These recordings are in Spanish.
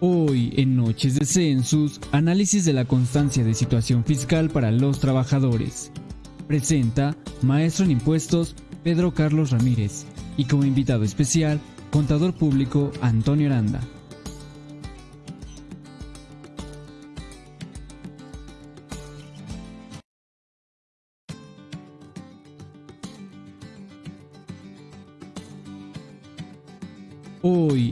Hoy en Noches de Census, análisis de la constancia de situación fiscal para los trabajadores. Presenta Maestro en Impuestos Pedro Carlos Ramírez y como invitado especial, Contador Público Antonio Aranda.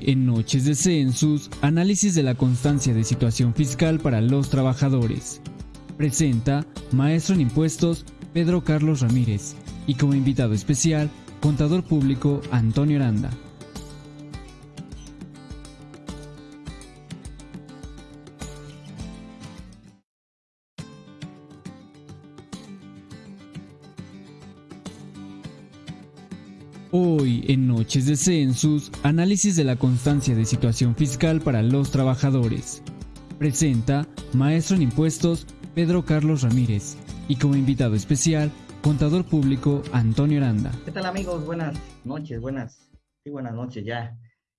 En Noches de Census, análisis de la constancia de situación fiscal para los trabajadores. Presenta Maestro en Impuestos Pedro Carlos Ramírez y como invitado especial, Contador Público Antonio Aranda. En Noches de Census, análisis de la constancia de situación fiscal para los trabajadores. Presenta Maestro en Impuestos Pedro Carlos Ramírez y como invitado especial, Contador Público Antonio Aranda. ¿Qué tal amigos? Buenas noches, buenas, sí, buenas noches ya.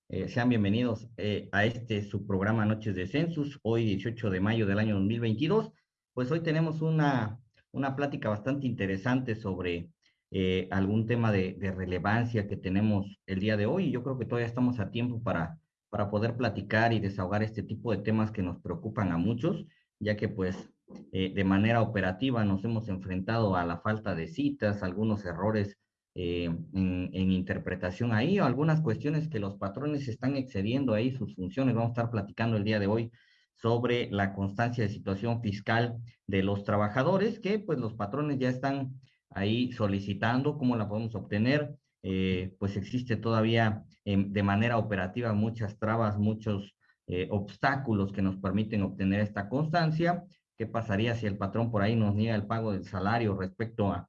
Eh, sean bienvenidos eh, a este su programa Noches de Census, hoy 18 de mayo del año 2022. Pues hoy tenemos una, una plática bastante interesante sobre eh, algún tema de, relevancia que tenemos el día de hoy. Yo creo que todavía estamos a tiempo para, para poder platicar y desahogar este tipo de temas que nos preocupan a muchos, ya que pues eh, de manera operativa nos hemos enfrentado a la falta de citas, algunos errores eh, en, interpretación ahí, o algunas cuestiones que los patrones están excediendo ahí sus funciones. Vamos a estar platicando el día de hoy sobre la constancia de situación fiscal de los trabajadores, que pues los patrones ya están ahí solicitando, cómo la podemos obtener, eh, pues existe todavía de manera operativa muchas trabas, muchos eh, obstáculos que nos permiten obtener esta constancia. ¿Qué pasaría si el patrón por ahí nos niega el pago del salario respecto a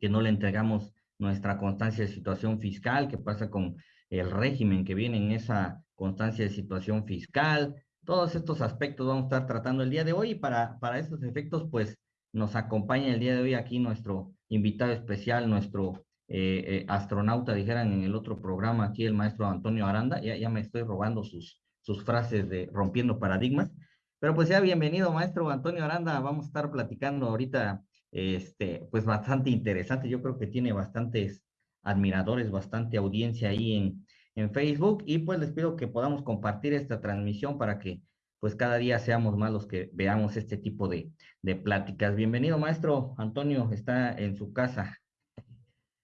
que no le entregamos nuestra constancia de situación fiscal? ¿Qué pasa con el régimen que viene en esa constancia de situación fiscal? Todos estos aspectos vamos a estar tratando el día de hoy y para, para estos efectos, pues nos acompaña el día de hoy aquí nuestro invitado especial, nuestro eh, eh, astronauta, dijeran en el otro programa, aquí el maestro Antonio Aranda. Ya, ya me estoy robando sus, sus frases de rompiendo paradigmas. Pero pues ya bienvenido, maestro Antonio Aranda. Vamos a estar platicando ahorita, este, pues bastante interesante. Yo creo que tiene bastantes admiradores, bastante audiencia ahí en, en Facebook. Y pues les pido que podamos compartir esta transmisión para que pues cada día seamos más los que veamos este tipo de, de pláticas. Bienvenido, maestro Antonio, está en su casa.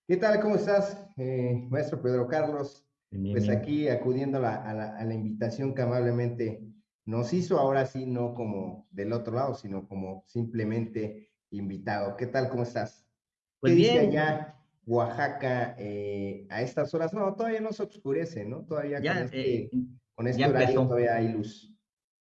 ¿Qué tal? ¿Cómo estás, eh, maestro Pedro Carlos? pues aquí acudiendo a la, a, la, invitación que amablemente nos hizo, ahora sí, no como del otro lado, sino como simplemente invitado. ¿Qué tal? ¿Cómo estás? Pues ¿Qué bien. dice allá Oaxaca eh, a estas horas? No, todavía no se oscurece, ¿no? Todavía con este, eh, con este horario todavía hay luz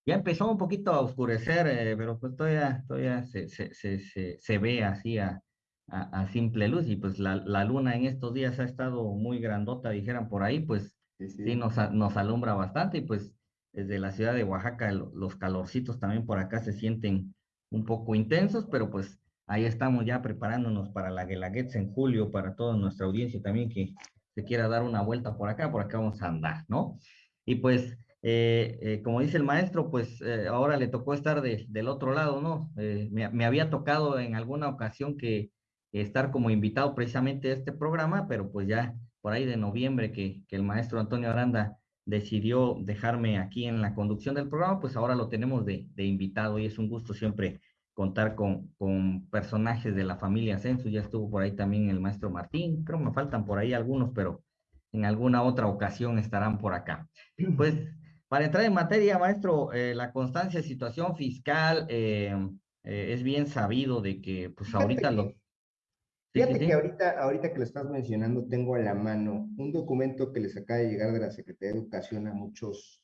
ya empezó un poquito a oscurecer, eh, pero pues todavía, todavía se, se, se, se ve así a, a, simple luz y pues la, la, luna en estos días ha estado muy grandota, dijeran por ahí, pues sí, nos, nos, alumbra bastante y pues desde la ciudad de Oaxaca los calorcitos también por acá se sienten un poco intensos, pero pues ahí estamos ya preparándonos para la Guelaguetza en julio, para toda nuestra audiencia también que se quiera dar una vuelta por acá, por acá vamos a andar, ¿no? Y pues eh, eh, como dice el maestro, pues eh, ahora le tocó estar del otro lado, ¿no? Me, había tocado en alguna ocasión que estar como invitado precisamente a este programa, pero pues ya por ahí de noviembre que, el maestro Antonio Aranda decidió dejarme aquí en la conducción del programa, pues ahora lo tenemos de, invitado y es un gusto siempre contar con, personajes de la familia Census. Ya estuvo por ahí también el maestro Martín, creo me faltan por ahí algunos, pero en alguna otra ocasión estarán por acá. Pues para entrar en materia, maestro, eh, la constancia de situación fiscal eh, eh, es bien sabido de que, pues ahorita lo... Fíjate que ahorita, ahorita que lo estás mencionando, tengo a la mano un documento que les acaba de llegar de la Secretaría de Educación a muchos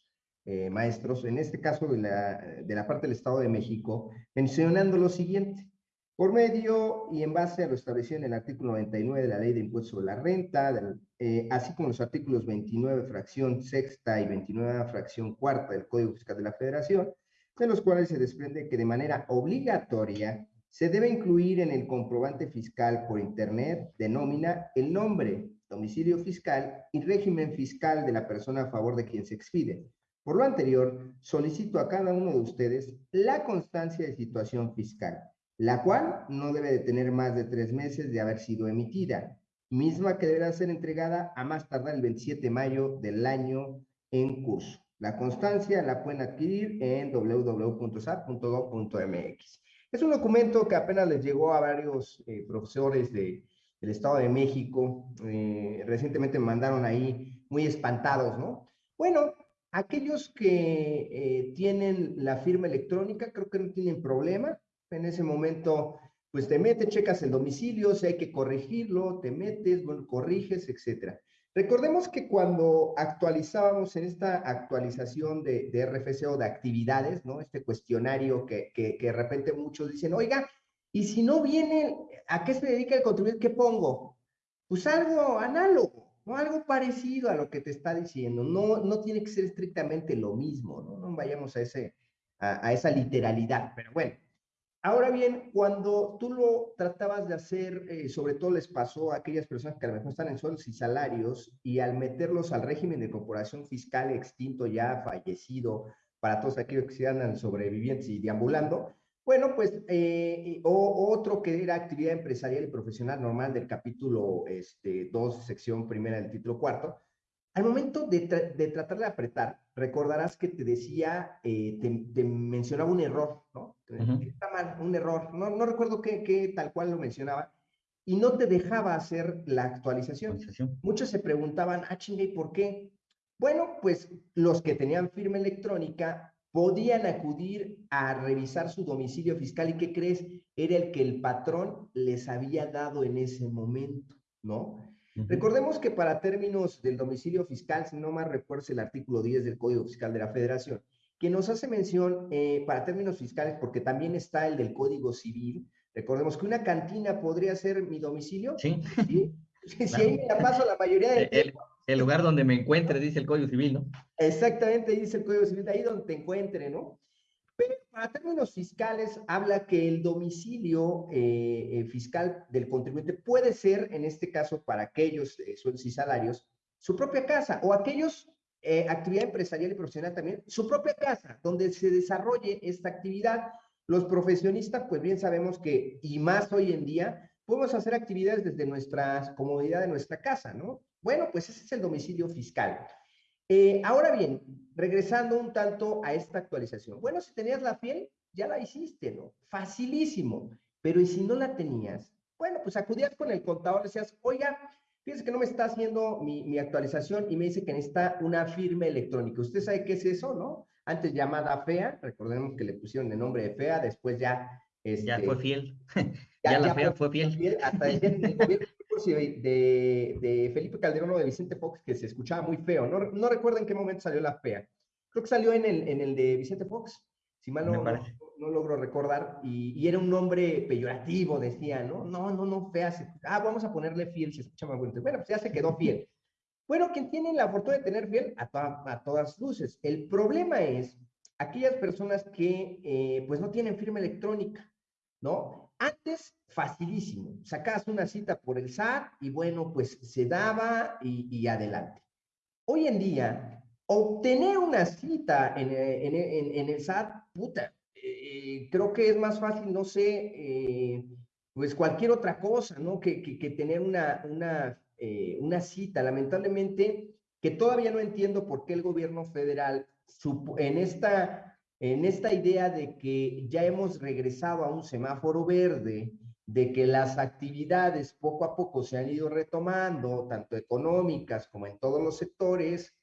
maestros, en este caso de la, de la parte del Estado de México, mencionando lo siguiente. Por medio y en base a lo establecido en el artículo 99 de la Ley de Impuestos sobre la Renta, eh, así como los artículos 29 fracción sexta y 29 fracción cuarta del Código Fiscal de la Federación, de los cuales se desprende que de manera obligatoria se debe incluir en el comprobante fiscal por Internet de nómina el nombre, domicilio fiscal y régimen fiscal de la persona a favor de quien se expide, Por lo anterior, solicito a cada uno de ustedes la constancia de situación fiscal, la cual no debe de tener más de tres meses de haber sido emitida, misma que deberá ser entregada a más tardar el 27 de mayo del año en curso. La constancia la pueden adquirir en www.sat.gov.mx. Es un documento que apenas les llegó a varios eh, profesores de, del Estado de México. Eh, recientemente me mandaron ahí muy espantados, ¿no? Bueno, Aquellos que eh, tienen la firma electrónica, creo que no tienen problema. En ese momento, pues te metes, checas el domicilio, si hay que corregirlo, te metes, bueno, corriges, etcétera. Recordemos que cuando actualizábamos en esta actualización de, de RFC o de actividades, ¿no? Este cuestionario que, que, que de repente muchos dicen, oiga, y si no viene, ¿a qué se dedica el contribuyente? ¿Qué pongo? Pues algo análogo ¿no? Algo parecido a lo que te está diciendo, no, no tiene que ser estrictamente lo mismo, ¿no? No vayamos a, ese, a, esa literalidad, pero bueno. Ahora bien, cuando tú lo tratabas de hacer, eh, sobre todo les pasó a aquellas personas que a lo mejor están en sueldos y salarios, y al meterlos al régimen de corporación fiscal extinto ya fallecido, para todos aquellos que se andan sobrevivientes y deambulando, bueno, pues eh, o, otro que era actividad empresarial y profesional normal del capítulo este, 2, sección primera del título cuarto. Al momento de, tratar de apretar, recordarás que te decía, eh, te, mencionaba un error, ¿no? Está mal, un error. No, no recuerdo qué, tal cual lo mencionaba. Y no te dejaba hacer la actualización. Muchos se preguntaban, ah, chingue, ¿por qué? Bueno, pues los que tenían firma electrónica podían acudir a revisar su domicilio fiscal y ¿qué crees? Era el que el patrón les había dado en ese momento, ¿no? Recordemos que para términos del domicilio fiscal, si no más recuerdo el artículo 10 del Código Fiscal de la Federación, que nos hace mención eh, para términos fiscales, porque también está el del Código Civil, recordemos que una cantina podría ser mi domicilio. Sí. ¿sí? Si ahí me la paso la mayoría del tiempo, el lugar donde me encuentre, dice el Código Civil, ¿no? Exactamente, dice el Código Civil, ahí donde te encuentre, ¿no? Pero para términos fiscales, habla que el domicilio eh, eh, fiscal del contribuyente puede ser, en este caso, para aquellos eh, sueldos y salarios, su propia casa, o aquellos, actividad empresarial y profesional también, su propia casa, donde se desarrolle esta actividad. Los profesionistas, pues bien sabemos que, y más hoy en día, podemos hacer actividades desde nuestra comodidad de nuestra casa, ¿no? Bueno, pues ese es el domicilio fiscal. Eh, ahora bien, regresando un tanto a esta actualización. Bueno, si tenías la fiel, ya la hiciste, ¿no? Facilísimo. Pero ¿y si no la tenías? Bueno, pues acudías con el contador, decías, oiga, fíjese que no me está haciendo mi, actualización y me dice que necesita una firma electrónica. ¿Usted sabe qué es eso, no? Antes llamada FEA, recordemos que le pusieron el nombre de FEA, después ya... Este, ya fue fiel. ya, la FEA fue fiel. Hasta el de, de, Felipe Calderón o de Vicente Fox que se escuchaba muy feo. No, no recuerdo en qué momento salió la fea. Creo que salió en el, en el de Vicente Fox, si mal no, no, logro recordar. Y, era un nombre peyorativo, decía, ¿no? No, no, no, fea. ah, vamos a ponerle fiel, se escucha más bonito. Bueno, pues ya se quedó fiel. Bueno, quien tiene la fortuna de tener fiel a, a todas luces. El problema es aquellas personas que eh, pues no tienen firma electrónica, ¿no? Antes, facilísimo. Sacabas una cita por el SAT y bueno, pues se daba y, adelante. Hoy en día, obtener una cita en, en, el SAT, puta, eh, creo que es más fácil, no sé, eh, pues cualquier otra cosa, ¿no? Que, tener eh, una cita. Lamentablemente, que todavía no entiendo por qué el gobierno federal en esta en esta idea de que ya hemos regresado a un semáforo verde, de que las actividades poco a poco se han ido retomando, tanto económicas como en todos los sectores,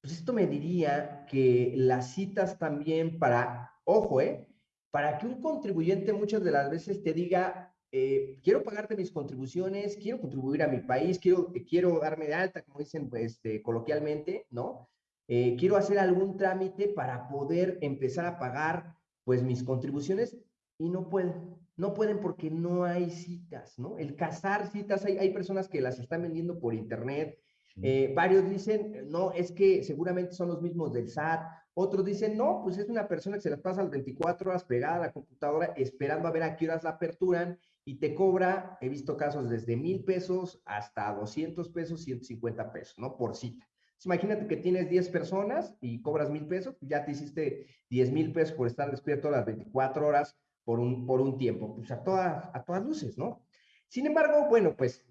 pues esto me diría que las citas también para, ojo, ¿eh? Para que un contribuyente muchas de las veces te diga, eh, quiero pagarte mis contribuciones, quiero contribuir a mi país, quiero, quiero darme de alta, como dicen pues, este, coloquialmente, ¿no? Eh, quiero hacer algún trámite para poder empezar a pagar pues mis contribuciones y no pueden, no pueden porque no hay citas, ¿no? El cazar citas, hay, hay personas que las están vendiendo por internet, eh, varios dicen, no, es que seguramente son los mismos del SAT, otros dicen, no, pues es una persona que se las pasa las 24 horas pegada a la computadora esperando a ver a qué horas la aperturan y te cobra, he visto casos desde mil pesos hasta 200 pesos, 150 pesos, ¿no? Por cita Imagínate que tienes 10 personas y cobras mil pesos, ya te hiciste 10 mil pesos por estar despierto las 24 horas por un, por un tiempo, pues a todas, a todas luces, ¿no? Sin embargo, bueno, pues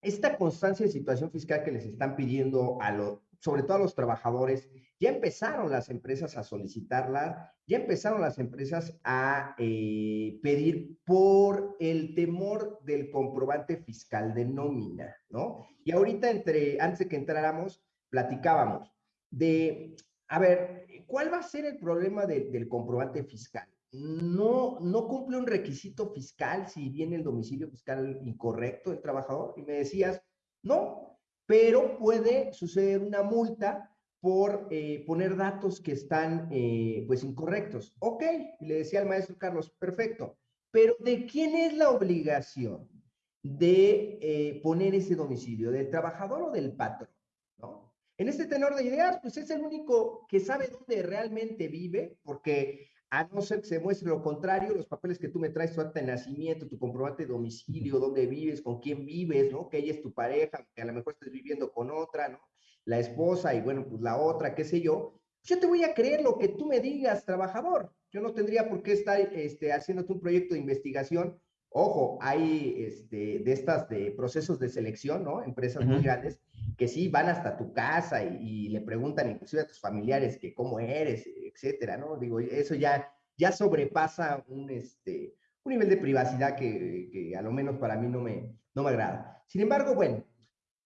esta constancia de situación fiscal que les están pidiendo a los, sobre todo a los trabajadores, ya empezaron las empresas a solicitarla, ya empezaron las empresas a eh, pedir por el temor del comprobante fiscal de nómina, ¿no? Y ahorita, entre, antes de que entráramos, platicábamos de, a ver, ¿cuál va a ser el problema del comprobante fiscal? No, no cumple un requisito fiscal si viene el domicilio fiscal incorrecto del trabajador. Y me decías, no, pero puede suceder una multa por eh, poner datos que están eh, pues incorrectos. Ok, le decía al maestro Carlos, perfecto, pero ¿de quién es la obligación de eh, poner ese domicilio? ¿Del trabajador o del patrón? En este tenor de ideas, pues es el único que sabe dónde realmente vive, porque a no ser que se muestre lo contrario, los papeles que tú me traes, tu acta de nacimiento, tu comprobante de domicilio, dónde vives, con quién vives, ¿no? Que ella es tu pareja, que a lo mejor estés viviendo con otra, ¿no? La esposa y bueno, pues la otra, qué sé yo. Yo te voy a creer lo que tú me digas, trabajador. Yo no tendría por qué estar este, haciéndote un proyecto de investigación. Ojo, hay este, de estas de procesos de selección, ¿no? Empresas muy grandes que sí van hasta tu casa y, le preguntan inclusive a tus familiares que cómo eres, etcétera, ¿no? Digo, eso ya, ya sobrepasa un, este, un nivel de privacidad que, que a lo menos para mí no me, no me agrada. Sin embargo, bueno,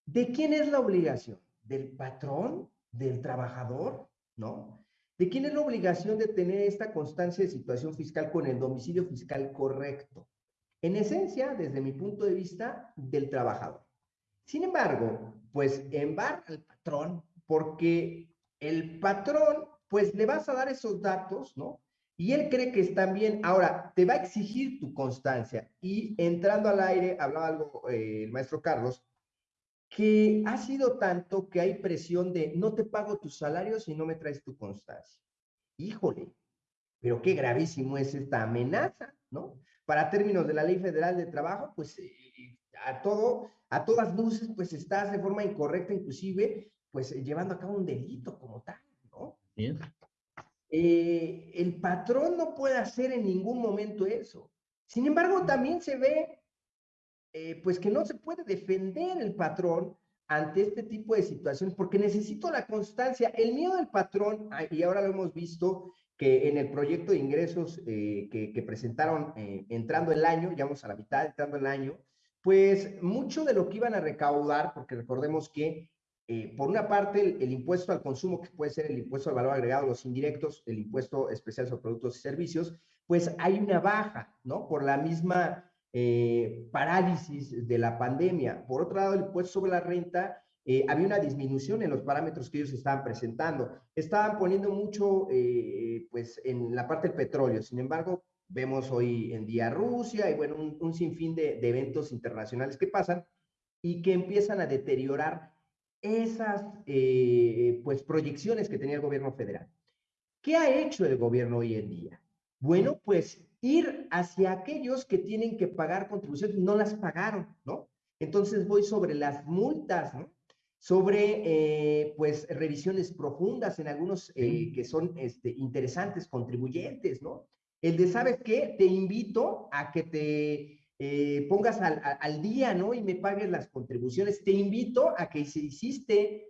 ¿de quién es la obligación? ¿Del patrón? ¿Del trabajador? ¿No? ¿De quién es la obligación de tener esta constancia de situación fiscal con el domicilio fiscal correcto? En esencia, desde mi punto de vista, del trabajador. Sin embargo, pues embarca al patrón porque el patrón, pues le vas a dar esos datos, ¿no? Y él cree que están bien. Ahora, te va a exigir tu constancia. Y entrando al aire, hablaba algo eh, el maestro Carlos, que ha sido tanto que hay presión de no te pago tus salarios si no me traes tu constancia. Híjole, pero qué gravísimo es esta amenaza, ¿no? Para términos de la Ley Federal de Trabajo, pues eh, a todo, a todas luces, pues estás de forma incorrecta, inclusive, pues llevando a cabo un delito como tal, ¿no? Bien. Eh, el patrón no puede hacer en ningún momento eso. Sin embargo, también se ve, eh, pues que no se puede defender el patrón ante este tipo de situaciones, porque necesito la constancia. El miedo del patrón, ah, y ahora lo hemos visto, que en el proyecto de ingresos eh, que, que, presentaron entrando el año, ya vamos a la mitad, entrando el año, pues mucho de lo que iban a recaudar, porque recordemos que eh, por una parte el, impuesto al consumo, que puede ser el impuesto al valor agregado, los indirectos, el impuesto especial sobre productos y servicios, pues hay una baja, ¿no? Por la misma eh, parálisis de la pandemia. Por otro lado, el impuesto sobre la renta, eh, había una disminución en los parámetros que ellos estaban presentando. Estaban poniendo mucho, pues, en la parte del petróleo. Sin embargo, Vemos hoy en día Rusia y bueno, un, sinfín de, eventos internacionales que pasan y que empiezan a deteriorar esas eh, pues proyecciones que tenía el gobierno federal. ¿Qué ha hecho el gobierno hoy en día? Bueno, pues ir hacia aquellos que tienen que pagar contribuciones, no las pagaron, ¿no? Entonces voy sobre las multas, ¿no? Sobre, eh, pues, revisiones profundas en algunos eh, que son este, interesantes contribuyentes, ¿no? El de, ¿sabes qué? Te invito a que te eh, pongas al, día, ¿no? Y me pagues las contribuciones. Te invito a que si hiciste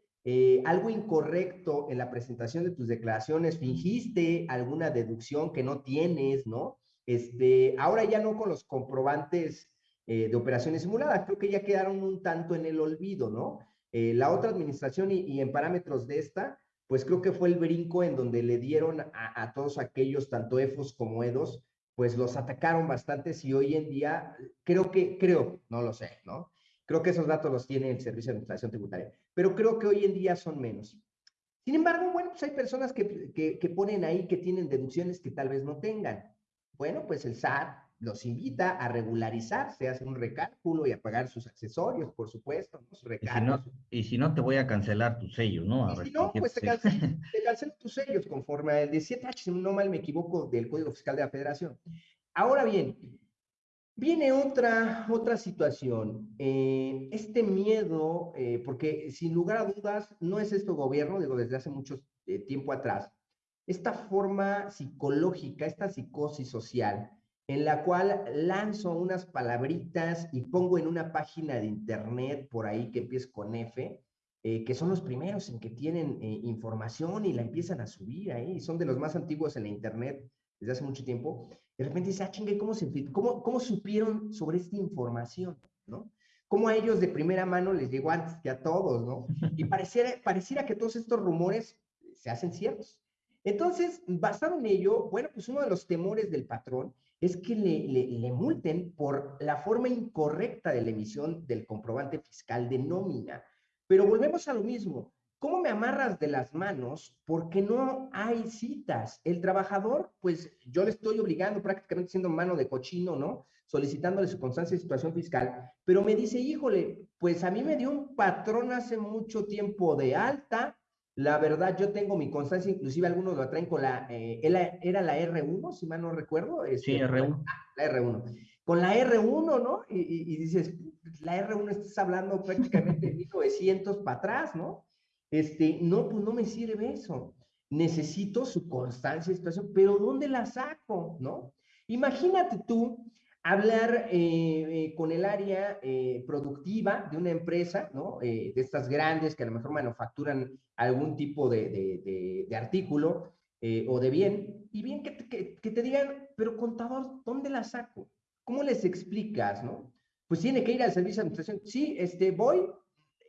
algo incorrecto en la presentación de tus declaraciones, fingiste alguna deducción que no tienes, ¿no? Este, ahora ya no con los comprobantes de operaciones simuladas, creo que ya quedaron un tanto en el olvido, ¿no? La otra administración y en parámetros de esta, pues creo que fue el brinco en donde le dieron a, todos aquellos, tanto EFOS como EDOS, pues los atacaron bastante y hoy en día, creo que, creo, no lo sé, ¿no? Creo que esos datos los tiene el Servicio de Administración Tributaria, pero creo que hoy en día son menos. Sin embargo, bueno, pues hay personas que, que, que ponen ahí que tienen deducciones que tal vez no tengan. Bueno, pues el SAT los invita a regularizarse, a hacer un recálculo y a pagar sus accesorios, por supuesto, ¿no? y, si no, y si no, te voy a cancelar tu sello, ¿no? y si no, pues te, cancelo, tus sellos conforme al 17H, si no mal me equivoco, del Código Fiscal de la Federación. Ahora bien, Viene otra, otra situación, eh, este miedo, eh, porque sin lugar a dudas no es esto gobierno, digo, desde hace mucho eh, tiempo atrás, esta forma psicológica, esta psicosis social, en la cual lanzo unas palabritas y pongo en una página de internet por ahí que empieza con F, que son los primeros en que tienen información y la empiezan a subir ahí, son de los más antiguos en la internet desde hace mucho tiempo, de repente dice, ah, chingue, ¿cómo, se, cómo, ¿cómo supieron sobre esta información? ¿no? ¿Cómo a ellos de primera mano les llegó antes que a todos? ¿no? Y pareciera, pareciera que todos estos rumores se hacen ciertos. Entonces, basado en ello, bueno, pues uno de los temores del patrón es que le, le, le, multen por la forma incorrecta de la emisión del comprobante fiscal de nómina. Pero volvemos a lo mismo. ¿Cómo me amarras de las manos? Porque no hay citas. El trabajador, pues yo le estoy obligando prácticamente siendo mano de cochino, ¿no? Solicitándole su constancia de situación fiscal, pero me dice, híjole, pues a mí me dio un patrón hace mucho tiempo de alta. La verdad, yo tengo mi constancia, inclusive algunos lo traen con la, eh, era la R1, si mal no recuerdo. sí, este, R1. la R1. Con la R1, ¿no? Y, y, y dices, la R1 estás hablando prácticamente de 1900 para atrás, ¿no? Este, no, pues no me sirve eso. Necesito su constancia situación, pero ¿dónde la saco? ¿No? Imagínate tú hablar eh, eh, con el área eh, productiva de una empresa, ¿no? de estas grandes que a lo mejor manufacturan algún tipo de, de, artículo o de bien, y bien que, que, que, te digan, pero contador, ¿dónde la saco? ¿Cómo les explicas, no? Pues tiene que ir al servicio de administración. Sí, este, voy,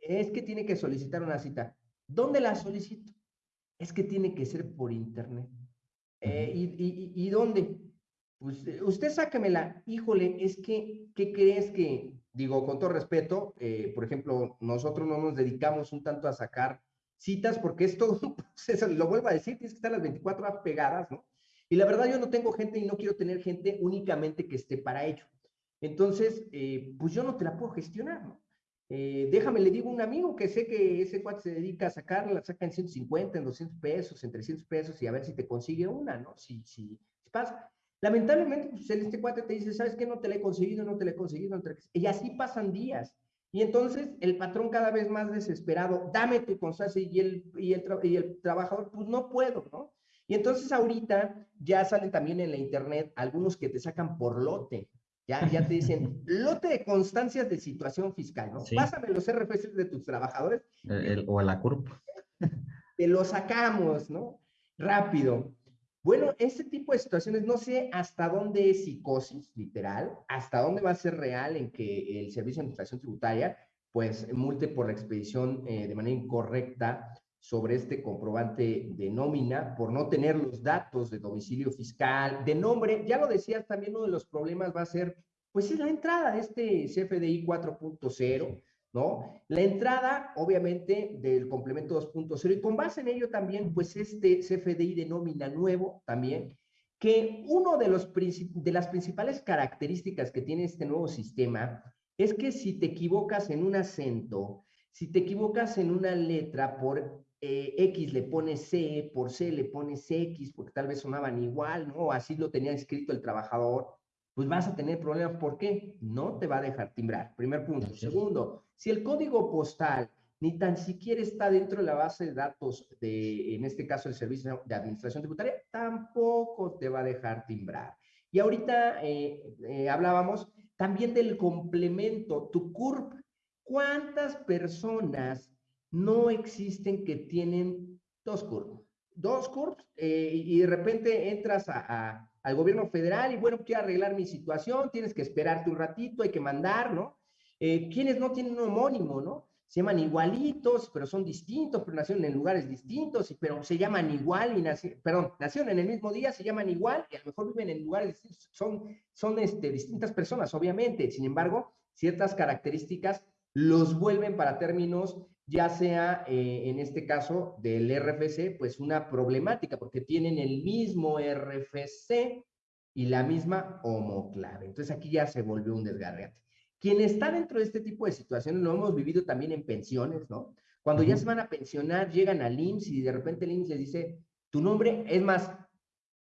es que tiene que solicitar una cita. ¿Dónde la solicito? Es que tiene que ser por internet. Eh, y, dónde? Pues eh, usted sáquemela. Híjole, es que, ¿qué crees que, digo, con todo respeto, eh, por ejemplo, nosotros no nos dedicamos un tanto a sacar citas porque es todo un proceso, lo vuelvo a decir, tienes que estar las 24 horas pegadas, ¿no? Y la verdad yo no tengo gente y no quiero tener gente únicamente que esté para ello. Entonces, pues yo no te la puedo gestionar, ¿no? Eh, déjame, le digo a un amigo que sé que ese cuate se dedica a sacarla, la saca en 150, en 200 pesos, en 300 pesos y a ver si te consigue una, ¿no? Si, si, pasa. Lamentablemente, pues este cuate te dice, ¿sabes qué? No te la he conseguido, no te la he conseguido. No te Y así pasan días. Y entonces el patrón cada vez más desesperado, dame tu constancia y el, y el, y el trabajador, pues no puedo, ¿no? Y entonces ahorita ya salen también en la internet algunos que te sacan por lote. Ya, ya te dicen, lote de constancias de situación fiscal, ¿no? Pásame los RFC de tus trabajadores. o a la CURP. Te lo sacamos, ¿no? Rápido. Bueno, este tipo de situaciones, no sé hasta dónde es psicosis, literal, hasta dónde va a ser real en que el Servicio de Administración Tributaria, pues, multe por la expedición eh, de manera incorrecta sobre este comprobante de nómina por no tener los datos de domicilio fiscal, de nombre. Ya lo decías, también uno de los problemas va a ser, pues es la entrada de este CFDI 4.0, ¿no? La entrada, obviamente, del complemento 2.0 y con base en ello también, pues este CFDI de nómina nuevo también, que uno de, los, de las principales características que tiene este nuevo sistema es que si te equivocas en un acento, si te equivocas en una letra por eh, X le pone C, por C le pones X, porque tal vez sonaban igual, ¿no? Así lo tenía escrito el trabajador, pues vas a tener problemas. ¿Por qué? No te va a dejar timbrar. Primer punto. Segundo, si el código postal ni tan siquiera está dentro de la base de datos de, en este caso, el Servicio de Administración Tributaria, tampoco te va a dejar timbrar. Y ahorita eh, eh, hablábamos también del complemento, tu CURP. ¿Cuántas personas no existen que tienen dos curvas. Dos curvas eh, y de repente entras a, al gobierno federal y bueno, quiero arreglar mi situación, tienes que esperarte un ratito, hay que mandar, ¿no? Eh, quienes no tienen un homónimo, ¿no? Se llaman igualitos, pero son distintos, pero nacieron en lugares distintos, pero se llaman igual y nacieron, perdón, nacieron en el mismo día, se llaman igual y a lo mejor viven en lugares distintos, son, son este, distintas personas, obviamente, sin embargo, ciertas características los vuelven para términos ya sea eh, en este caso del RFC, pues una problemática, porque tienen el mismo RFC y la misma homoclave. Entonces aquí ya se volvió un desgarrate. Quien está dentro de este tipo de situaciones lo hemos vivido también en pensiones, ¿no? Cuando ya se van a pensionar, llegan al IMSS y de repente el IMSS les dice, tu nombre, es más,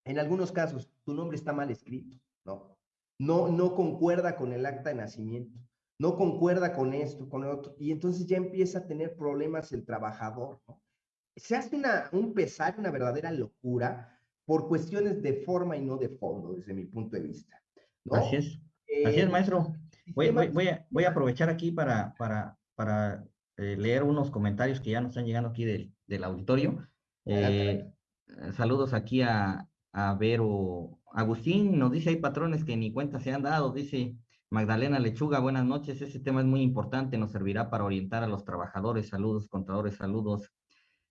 en algunos casos, tu nombre está mal escrito, ¿no? no, no concuerda con el acta de nacimiento, no concuerda con esto, con el otro, y entonces ya empieza a tener problemas el trabajador, ¿no? Se hace una, un pesar, una verdadera locura por cuestiones de forma y no de fondo, desde mi punto de vista. Así es, así es, eh, maestro. Voy, voy, a, voy a aprovechar aquí para, para, para eh, leer unos comentarios que ya nos están llegando aquí del, del auditorio. Eh, saludos aquí a, a Vero Agustín, nos dice hay patrones que ni cuenta se han dado, dice Magdalena Lechuga, buenas noches, ese tema es muy importante, nos servirá para orientar a los trabajadores, saludos, contadores, saludos.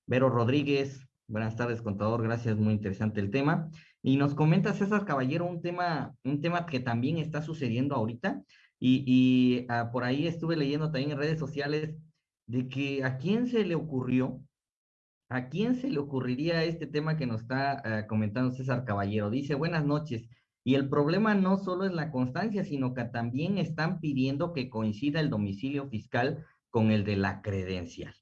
Vero Rodríguez, buenas tardes, contador, gracias, muy interesante el tema. Y nos comenta César Caballero un tema, un tema que también está sucediendo ahorita, y, y ah, por ahí estuve leyendo también en redes sociales de que a quién se le ocurrió ¿A quién se le ocurriría este tema que nos está eh, comentando César Caballero? Dice, buenas noches. Y el problema no solo es la constancia, sino que también están pidiendo que coincida el domicilio fiscal con el de la credencial.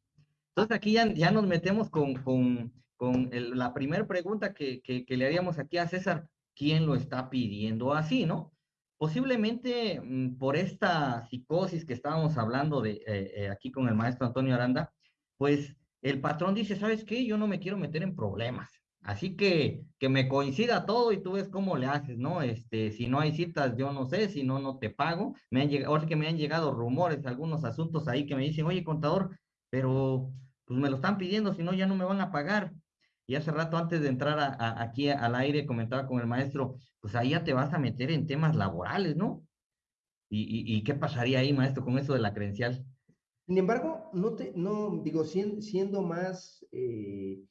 Entonces aquí ya, nos metemos con, la primera pregunta que, que, le haríamos aquí a César. ¿Quién lo está pidiendo así, no? Posiblemente mm, por esta psicosis que estábamos hablando de eh, eh, aquí con el maestro Antonio Aranda, pues el patrón dice, ¿sabes qué? Yo no me quiero meter en problemas. Así que que me coincida todo y tú ves cómo le haces, ¿no? Este, si no hay citas, yo no sé, si no, no te pago. Me han llegado, ahora que me han llegado rumores, algunos asuntos ahí que me dicen, oye, contador, pero pues me lo están pidiendo, si no, ya no me van a pagar. Y hace rato, antes de entrar a, aquí al aire, comentaba con el maestro, pues ahí ya te vas a meter en temas laborales, ¿no? ¿Y, y qué pasaría ahí, maestro, con eso de la credencial? Sin embargo, no te, no, digo, siendo, más eh,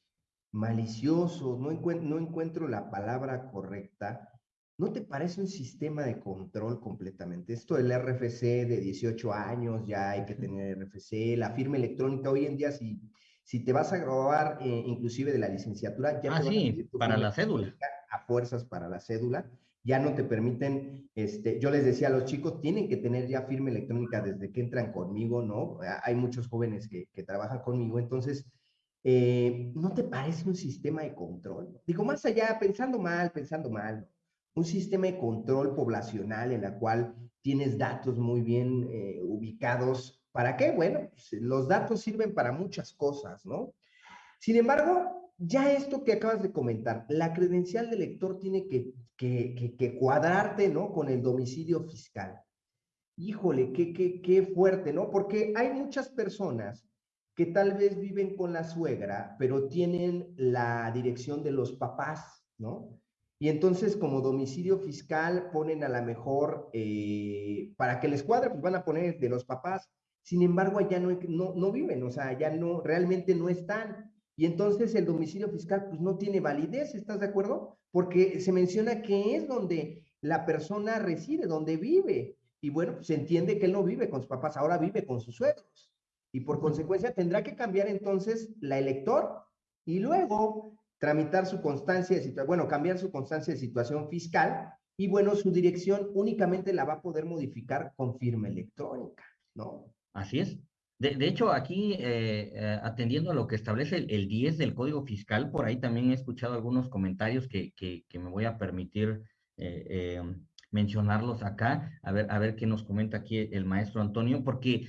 malicioso, no, no encuentro la palabra correcta, ¿no te parece un sistema de control completamente? Esto del RFC de 18 años, ya hay que tener RFC, la firma electrónica, hoy en día si, si te vas a grabar eh, inclusive de la licenciatura, ya ah, sí, para la cédula. A fuerzas para la cédula ya no te permiten, este, yo les decía a los chicos, tienen que tener ya firma electrónica desde que entran conmigo, ¿no? Hay muchos jóvenes que, que trabajan conmigo, entonces, eh, ¿no te parece un sistema de control? Digo, más allá, pensando mal, pensando mal, un sistema de control poblacional en la cual tienes datos muy bien eh, ubicados. ¿Para qué? Bueno, pues, los datos sirven para muchas cosas, ¿no? Sin embargo, ya esto que acabas de comentar, la credencial de lector tiene que, que, que, cuadrarte, ¿no? Con el domicilio fiscal. Híjole, qué, qué, qué fuerte, ¿no? Porque hay muchas personas que tal vez viven con la suegra, pero tienen la dirección de los papás, ¿no? Y entonces como domicilio fiscal ponen a la mejor, eh, para que les cuadre, pues van a poner de los papás. Sin embargo, allá no, no, no viven, o sea, ya no, realmente no están. Y entonces el domicilio fiscal pues no tiene validez, ¿estás de acuerdo? Porque se menciona que es donde la persona reside, donde vive. Y bueno, pues se entiende que él no vive con sus papás, ahora vive con sus suegros. Y por consecuencia tendrá que cambiar entonces la elector y luego tramitar su constancia de situación, bueno, cambiar su constancia de situación fiscal y bueno, su dirección únicamente la va a poder modificar con firma electrónica, ¿no? Así es. De, hecho, aquí, eh, eh, atendiendo a lo que establece el, 10 del Código Fiscal, por ahí también he escuchado algunos comentarios que, que, me voy a permitir eh, mencionarlos acá, a ver, a ver qué nos comenta aquí el maestro Antonio, porque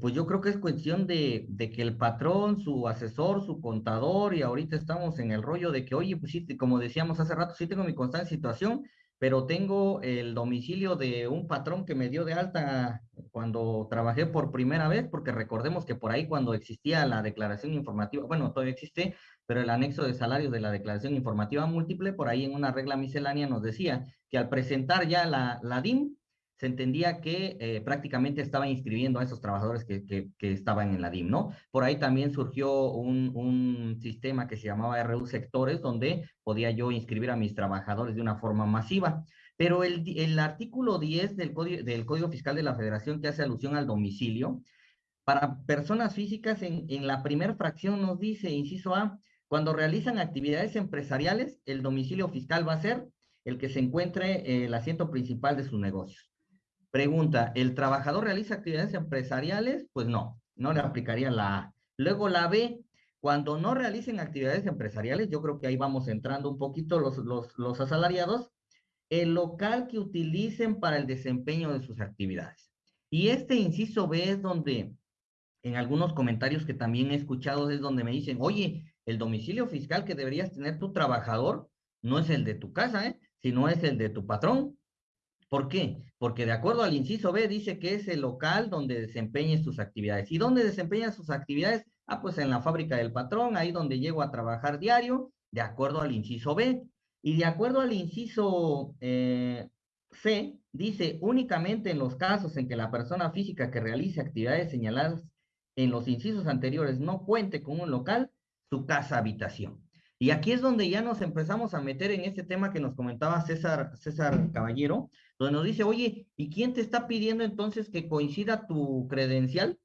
pues yo creo que es cuestión de, de, que el patrón, su asesor, su contador, y ahorita estamos en el rollo de que, oye, pues sí, como decíamos hace rato, sí tengo mi constante situación, pero tengo el domicilio de un patrón que me dio de alta cuando trabajé por primera vez, porque recordemos que por ahí cuando existía la declaración informativa, bueno, todavía existe, pero el anexo de salarios de la declaración informativa múltiple, por ahí en una regla miscelánea nos decía que al presentar ya la, la DIM, se entendía que eh, prácticamente estaba inscribiendo a esos trabajadores que, estaban en la DIM, ¿no? Por ahí también surgió un, sistema que se llamaba RU Sectores, donde podía yo inscribir a mis trabajadores de una forma masiva. Pero el, artículo 10 del Código, del Código Fiscal de la Federación que hace alusión al domicilio, para personas físicas en, en la primera fracción nos dice, inciso A, cuando realizan actividades empresariales, el domicilio fiscal va a ser el que se encuentre el asiento principal de sus negocios. Pregunta, ¿el trabajador realiza actividades empresariales? Pues no, no le aplicaría la A. Luego la B, cuando no realicen actividades empresariales, yo creo que ahí vamos entrando un poquito los, los, los asalariados, el local que utilicen para el desempeño de sus actividades. Y este inciso B es donde, en algunos comentarios que también he escuchado, es donde me dicen, oye, el domicilio fiscal que deberías tener tu trabajador no es el de tu casa, ¿eh? sino es el de tu patrón. ¿Por qué? Porque de acuerdo al inciso B dice que es el local donde desempeñe sus actividades. ¿Y dónde desempeña sus actividades? Ah, pues en la fábrica del patrón, ahí donde llego a trabajar diario, de acuerdo al inciso B. Y de acuerdo al inciso eh, C, dice únicamente en los casos en que la persona física que realice actividades señaladas en los incisos anteriores no cuente con un local, su casa habitación. Y aquí es donde ya nos empezamos a meter en este tema que nos comentaba César, César Caballero, donde nos dice, oye, ¿y quién te está pidiendo entonces que coincida tu credencial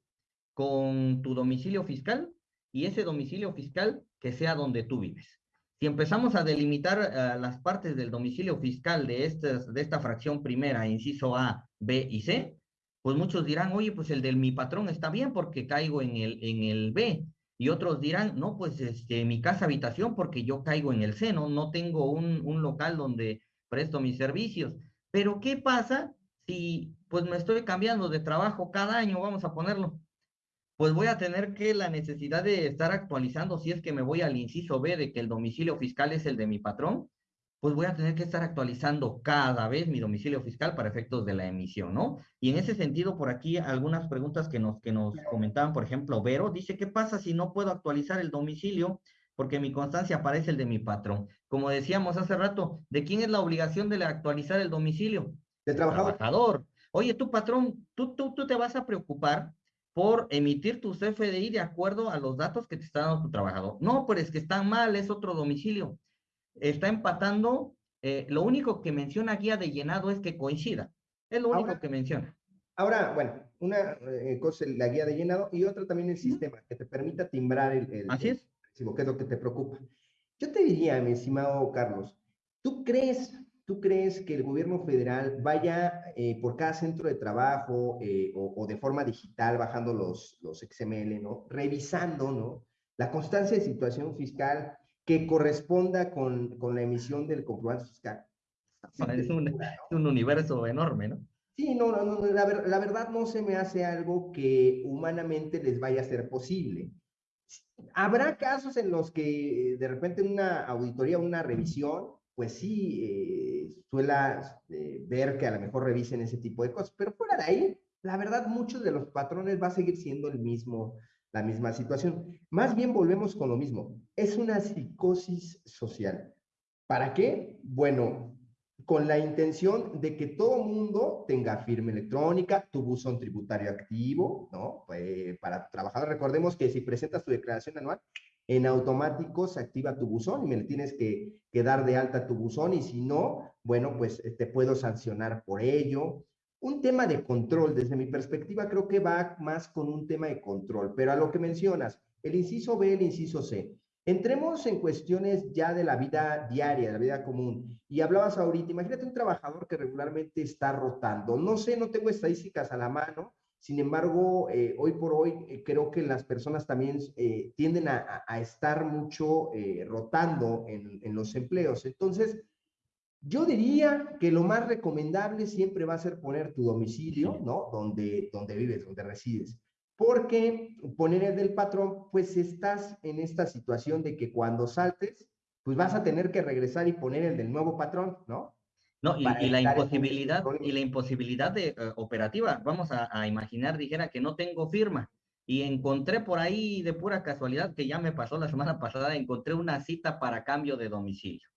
con tu domicilio fiscal? Y ese domicilio fiscal que sea donde tú vives. Si empezamos a delimitar uh, las partes del domicilio fiscal de, estas, de esta fracción primera, inciso A, B y C, pues muchos dirán, oye, pues el de mi patrón está bien porque caigo en el, en el B, y otros dirán, no, pues este, mi casa habitación porque yo caigo en el seno, no tengo un, un local donde presto mis servicios. Pero ¿qué pasa si pues me estoy cambiando de trabajo cada año, vamos a ponerlo? Pues voy a tener que la necesidad de estar actualizando si es que me voy al inciso B de que el domicilio fiscal es el de mi patrón, pues voy a tener que estar actualizando cada vez mi domicilio fiscal para efectos de la emisión, ¿no? Y en ese sentido, por aquí algunas preguntas que nos, que nos comentaban, por ejemplo, Vero dice, ¿qué pasa si no puedo actualizar el domicilio? Porque mi constancia aparece el de mi patrón. Como decíamos hace rato, ¿de quién es la obligación de actualizar el domicilio? Del trabajador. trabajador. Oye, tu patrón, tú, tú, tú te vas a preocupar por emitir tu CFDI de acuerdo a los datos que te está dando tu trabajador. No, pero es que están mal, es otro domicilio está empatando. Eh, lo único que menciona guía de llenado es que coincida. Es lo único que menciona. Ahora, bueno, una eh, cosa la guía de llenado y otra también el sistema, que te permita timbrar el, Así es. recibo, que es lo que te preocupa. Yo te diría, mi estimado Carlos, ¿tú crees, tú crees que el gobierno federal vaya eh, por cada centro de trabajo o, o, de forma digital, bajando los, los XML, ¿no? Revisando, ¿no? La constancia de situación fiscal que corresponda con, con la emisión del comprobante fiscal. es, un, un, universo enorme, ¿no? Sí, no, no, no la, la, verdad no se me hace algo que humanamente les vaya a ser posible. Habrá casos en los que de repente una auditoría, una revisión, pues sí, eh, suela eh, ver que a lo mejor revisen ese tipo de cosas, pero fuera de ahí, la verdad, muchos de los patrones va a seguir siendo el mismo, la misma situación. Más bien volvemos con lo mismo. Es una psicosis social. ¿Para qué? Bueno, con la intención de que todo mundo tenga firma electrónica, tu buzón tributario activo, ¿no? Eh, para trabajar, recordemos que si presentas tu declaración anual, en automático se activa tu buzón y me tienes que, que dar de alta tu buzón y si no, bueno, pues eh, te puedo sancionar por ello un tema de control, desde mi perspectiva, creo que va más con un tema de control, pero a lo que mencionas, el inciso B, el inciso C. Entremos en cuestiones ya de la vida diaria, de la vida común. Y hablabas ahorita, imagínate un trabajador que regularmente está rotando. No sé, no tengo estadísticas a la mano, sin embargo, eh, hoy por hoy eh, creo que las personas también eh, tienden a, a, estar mucho eh, rotando en, en los empleos. Entonces, yo diría que lo más recomendable siempre va a ser poner tu domicilio, ¿no? Donde, donde vives, donde resides. Porque poner el del patrón, pues estás en esta situación de que cuando saltes, pues vas a tener que regresar y poner el del nuevo patrón, ¿no? No, y, y la imposibilidad, y la imposibilidad de, uh, operativa, vamos a, a, imaginar, dijera que no tengo firma, y encontré por ahí de pura casualidad, que ya me pasó la semana pasada, encontré una cita para cambio de domicilio.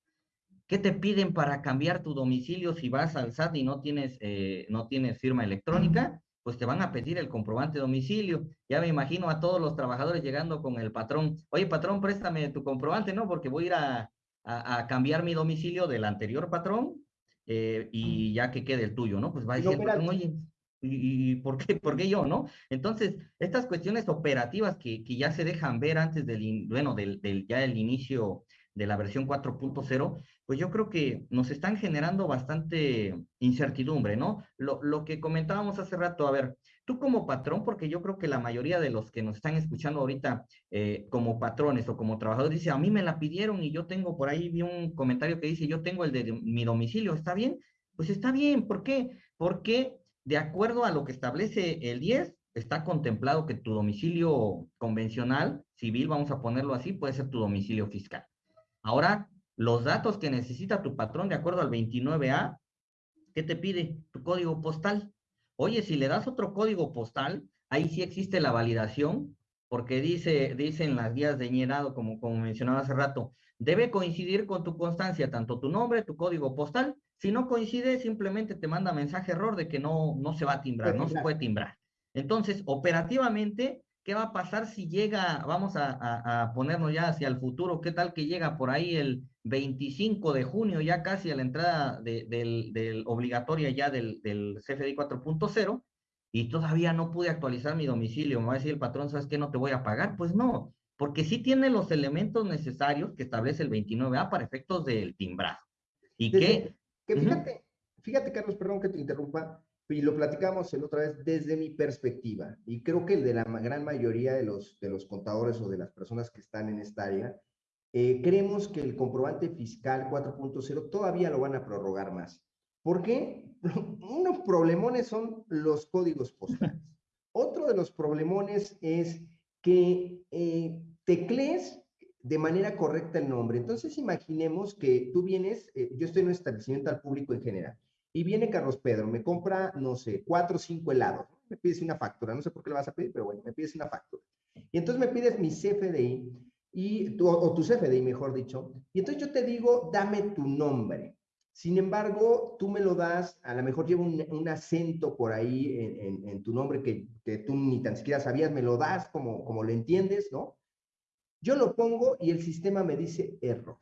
¿Qué te piden para cambiar tu domicilio si vas al SAT y no tienes, eh, no tienes firma electrónica? Pues te van a pedir el comprobante de domicilio. Ya me imagino a todos los trabajadores llegando con el patrón. Oye, patrón, préstame tu comprobante, ¿no? Porque voy a ir a, a, a cambiar mi domicilio del anterior patrón eh, y ya que quede el tuyo, ¿no? Pues va a decir, patrón, oye, ¿y, ¿y, por, qué, por qué yo, no? Entonces, estas cuestiones operativas que, que ya se dejan ver antes del, bueno, del, del ya el inicio de la versión 4.0, pues yo creo que nos están generando bastante incertidumbre, ¿no? Lo, lo, que comentábamos hace rato, a ver, tú como patrón, porque yo creo que la mayoría de los que nos están escuchando ahorita eh, como patrones o como trabajadores dice, a mí me la pidieron y yo tengo por ahí vi un comentario que dice, yo tengo el de mi domicilio, ¿está bien? Pues está bien, ¿por qué? Porque de acuerdo a lo que establece el 10, está contemplado que tu domicilio convencional, civil, vamos a ponerlo así, puede ser tu domicilio fiscal. Ahora, los datos que necesita tu patrón de acuerdo al 29A, ¿qué te pide? Tu código postal. Oye, si le das otro código postal, ahí sí existe la validación, porque dice, dicen las guías de ñerado, como, como mencionaba hace rato, debe coincidir con tu constancia, tanto tu nombre, tu código postal. Si no coincide, simplemente te manda mensaje error de que no, no se va a timbrar, no se puede timbrar. Entonces, operativamente, ¿qué va a pasar si llega, vamos a, a, ponernos ya hacia el futuro, qué tal que llega por ahí el 25 de junio, ya casi a la entrada de, del, del, obligatoria ya del, del CFDI 4.0, y todavía no pude actualizar mi domicilio, me va a decir el patrón, ¿sabes qué? No te voy a pagar. Pues no, porque sí tiene los elementos necesarios que establece el 29A para efectos del timbrazo. Y que... que fíjate, fíjate, Carlos, perdón que te interrumpa, y lo platicamos el otra vez desde mi perspectiva, y creo que el de la gran mayoría de los, de los contadores o de las personas que están en esta área, eh, creemos que el comprobante fiscal 4.0 todavía lo van a prorrogar más. ¿Por qué? Unos problemones son los códigos postales. Otro de los problemones es que eh, teclees de manera correcta el nombre. Entonces, imaginemos que tú vienes, eh, yo estoy en un establecimiento al público en general, y viene Carlos Pedro, me compra, no sé, cuatro o cinco helados, me pides una factura, no sé por qué le vas a pedir, pero bueno, me pides una factura. Y entonces me pides mi CFDI, y o tu CFDI, mejor dicho, y entonces yo te digo, dame tu nombre. Sin embargo, tú me lo das, a lo mejor lleva un, acento por ahí en, en, tu nombre que, que, tú ni tan siquiera sabías, me lo das como, como lo entiendes, ¿no? Yo lo pongo y el sistema me dice error.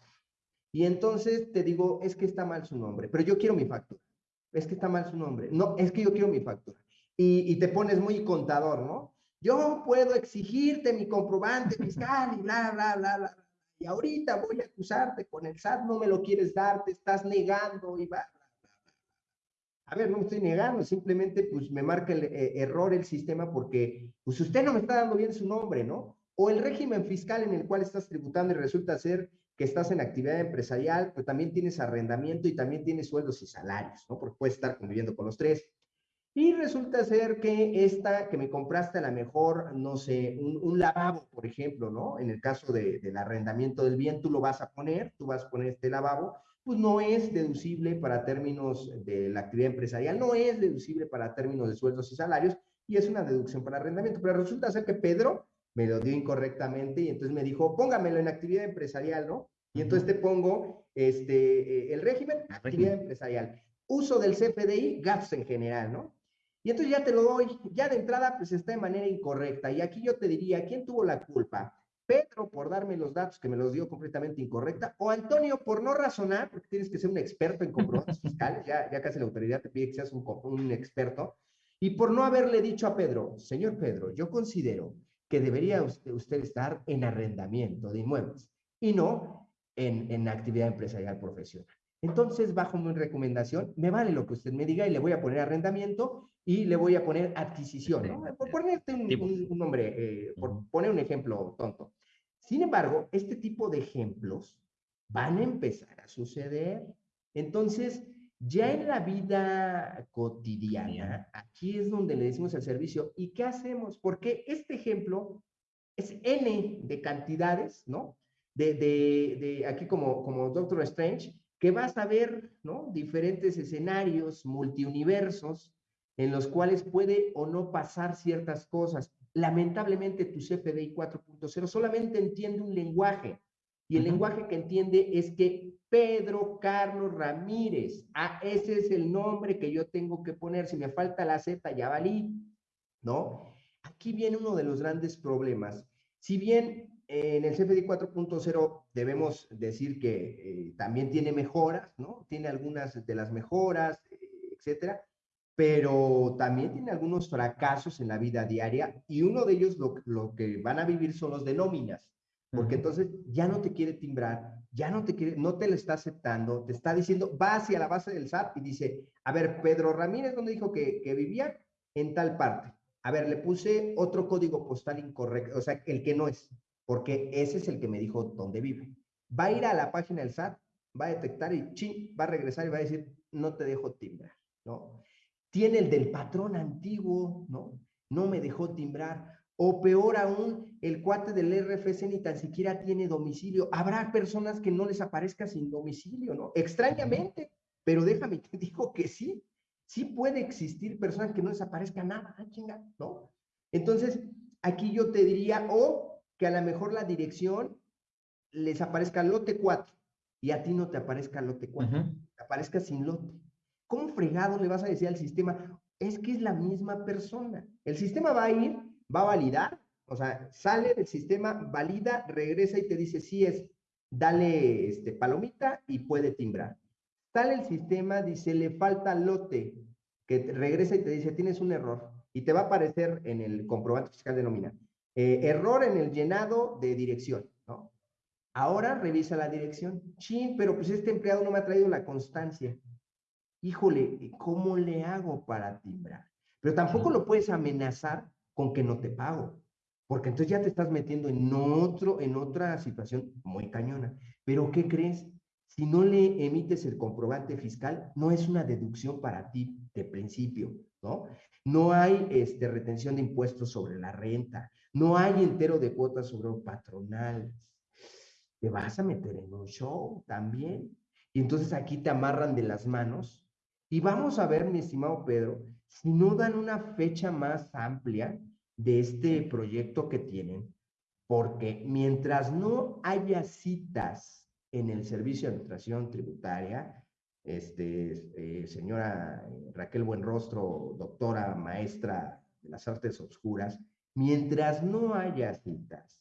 Y entonces te digo, es que está mal su nombre, pero yo quiero mi factura. Es que está mal su nombre. No, es que yo quiero mi factura. Y, y te pones muy contador, ¿no? yo puedo exigirte mi comprobante fiscal y bla, bla, bla, bla. Y ahorita voy a acusarte con el SAT, no me lo quieres dar, te estás negando y bla. A ver, no me estoy negando, simplemente pues me marca el eh, error el sistema porque pues usted no me está dando bien su nombre, ¿no? O el régimen fiscal en el cual estás tributando y resulta ser que estás en actividad empresarial, pues también tienes arrendamiento y también tienes sueldos y salarios, ¿no? Porque puedes estar conviviendo con los tres. Y resulta ser que esta que me compraste a lo mejor, no sé, un, lavabo, por ejemplo, ¿no? En el caso de, del arrendamiento del bien, tú lo vas a poner, tú vas a poner este lavabo, pues no es deducible para términos de la actividad empresarial, no es deducible para términos de sueldos y salarios, y es una deducción para arrendamiento. Pero resulta ser que Pedro me lo dio incorrectamente y entonces me dijo, póngamelo en actividad empresarial, ¿no? Y entonces te pongo este, eh, el régimen, actividad empresarial. Uso del CFDI, gastos en general, ¿no? Y entonces ya te lo doy, ya de entrada pues está de manera incorrecta. Y aquí yo te diría, ¿quién tuvo la culpa? Pedro por darme los datos que me los dio completamente incorrecta, o Antonio por no razonar, porque tienes que ser un experto en comprobantes fiscales, ya, ya casi la autoridad te pide que seas un, un experto, y por no haberle dicho a Pedro, señor Pedro, yo considero que debería usted, usted estar en arrendamiento de inmuebles y no en, en actividad empresarial profesional. Entonces, bajo mi recomendación, me vale lo que usted me diga y le voy a poner arrendamiento y le voy a poner adquisición, ¿no? Por ponerte un, un, nombre, eh, por poner un ejemplo tonto. Sin embargo, este tipo de ejemplos van a empezar a suceder. Entonces, ya en la vida cotidiana, aquí es donde le decimos al servicio, ¿y qué hacemos? Porque este ejemplo es N de cantidades, ¿no? De, de, de aquí como, como Doctor Strange, que vas a ver, ¿no? Diferentes escenarios, multiuniversos, en los cuales puede o no pasar ciertas cosas. Lamentablemente tu CFDI 4.0 solamente entiende un lenguaje y el lenguaje que entiende es que Pedro Carlos Ramírez, ah, ese es el nombre que yo tengo que poner, si me falta la Z ya valí, ¿no? Aquí viene uno de los grandes problemas. Si bien en el CFDI 4.0 debemos decir que eh, también tiene mejoras, ¿no? Tiene algunas de las mejoras, etcétera, pero también tiene algunos fracasos en la vida diaria y uno de ellos lo, lo que van a vivir son los de nóminas, porque entonces ya no te quiere timbrar, ya no te quiere, no te lo está aceptando, te está diciendo, va hacia la base del SAT y dice, a ver, Pedro Ramírez, ¿dónde dijo que, vivía? En tal parte. a ver, le puse otro código postal incorrecto, o sea, el que no es, porque ese es el que me dijo dónde vive. Va a ir a la página del SAT, va a detectar y chin, va a regresar y va a decir, no te dejo timbrar, ¿no? Tiene el del patrón antiguo, ¿no? No me dejó timbrar. O peor aún, el cuate del RFC ni tan siquiera tiene domicilio. Habrá personas que no les aparezca sin domicilio, ¿no? Extrañamente, pero déjame, te digo que sí. Sí puede existir personas que no les aparezca nada, ah, chinga, ¿no? Entonces, aquí yo te diría, o que a lo mejor la dirección les aparezca lote 4 y a ti no te aparezca lote 4, te aparezca sin lote. ¿Cómo fregado le vas a decir al sistema? Es que es la misma persona. El sistema va a ir va a validar, o sea, sale del sistema, valida, regresa y te dice si es, dale este, palomita y puede timbrar. Sale el sistema, dice, le falta lote, que regresa y te dice, tienes un error. Y te va a aparecer en el comprobante fiscal de nómina. Eh, error en el llenado de dirección, ¿no? Ahora revisa la dirección. Chin, pero pues este empleado no me ha traído la constancia. Híjole, ¿cómo le hago para timbrar? Pero tampoco lo puedes amenazar con que no te pago. Porque entonces ya te estás metiendo en, otro, en otra situación muy cañona. Pero ¿qué crees? Si no le emites el comprobante fiscal, no es una deducción para ti de principio, ¿no? No hay este, retención de impuestos sobre la renta, no hay entero de cuotas sobre patronales. Te vas a meter en un show también. Y entonces aquí te amarran de las manos. Y vamos a ver, mi estimado Pedro, si no dan una fecha más amplia de este proyecto que tienen, porque mientras no haya citas en el Servicio de Administración Tributaria, este, eh, señora Raquel Buenrostro, doctora, maestra de las artes oscuras, mientras no haya citas,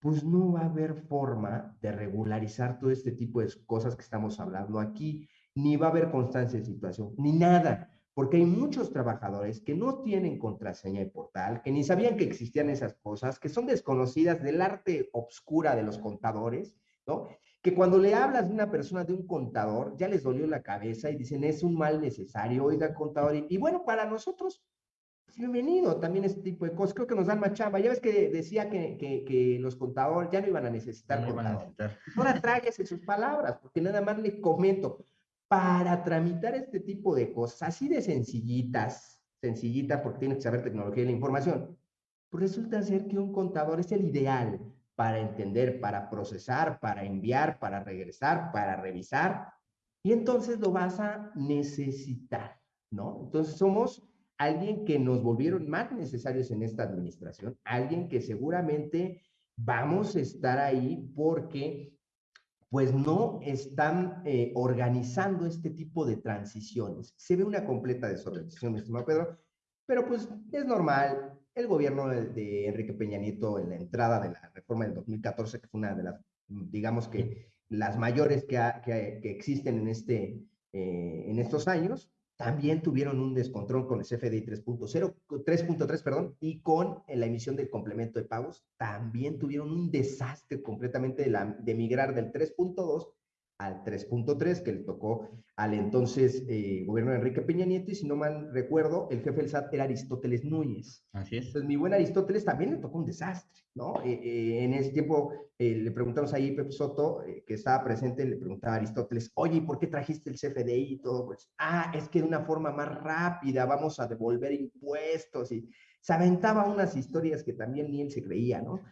pues no va a haber forma de regularizar todo este tipo de cosas que estamos hablando aquí, ni va a haber constancia de situación, ni nada porque hay muchos trabajadores que no tienen contraseña de portal, que ni sabían que existían esas cosas, que son desconocidas del arte obscura de los contadores, ¿no? Que cuando le hablas de una persona, de un contador, ya les dolió la cabeza y dicen, es un mal necesario, oiga, contador. Y, bueno, para nosotros, pues, bienvenido también este tipo de cosas. Creo que nos dan más chamba. Ya ves que decía que, que, los contadores ya no iban a necesitar no contador. Ahora tráguese sus palabras, porque nada más le comento para tramitar este tipo de cosas, así de sencillitas, sencillitas porque tienes que saber tecnología y la información, pues resulta ser que un contador es el ideal para entender, para procesar, para enviar, para regresar, para revisar, y entonces lo vas a necesitar, ¿no? Entonces somos alguien que nos volvieron más necesarios en esta administración, alguien que seguramente vamos a estar ahí porque pues no están eh, organizando este tipo de transiciones. Se ve una completa desorganización, estimado Pedro, pero pues es normal. El gobierno de, Enrique Peña Nieto en la entrada de la reforma del 2014, que fue una de las, digamos que las mayores que, que, existen en, este, eh, en estos años, también tuvieron un descontrol con el CFDI 3.0, 3.3, perdón, y con la emisión del complemento de pagos, también tuvieron un desastre completamente de, la, de migrar del 3.2 al 3.3 que le tocó al entonces eh, gobierno de Enrique Peña Nieto y si no mal recuerdo, el jefe del SAT era Aristóteles Núñez. Así es. Entonces mi buen Aristóteles también le tocó un desastre, ¿no? Eh, eh, en ese tiempo le preguntamos ahí Pepe Soto, que estaba presente, le preguntaba a Aristóteles, oye, ¿por qué trajiste el CFDI y todo? Pues, ah, es que de una forma más rápida vamos a devolver impuestos y se aventaba unas historias que también ni él se creía, ¿no?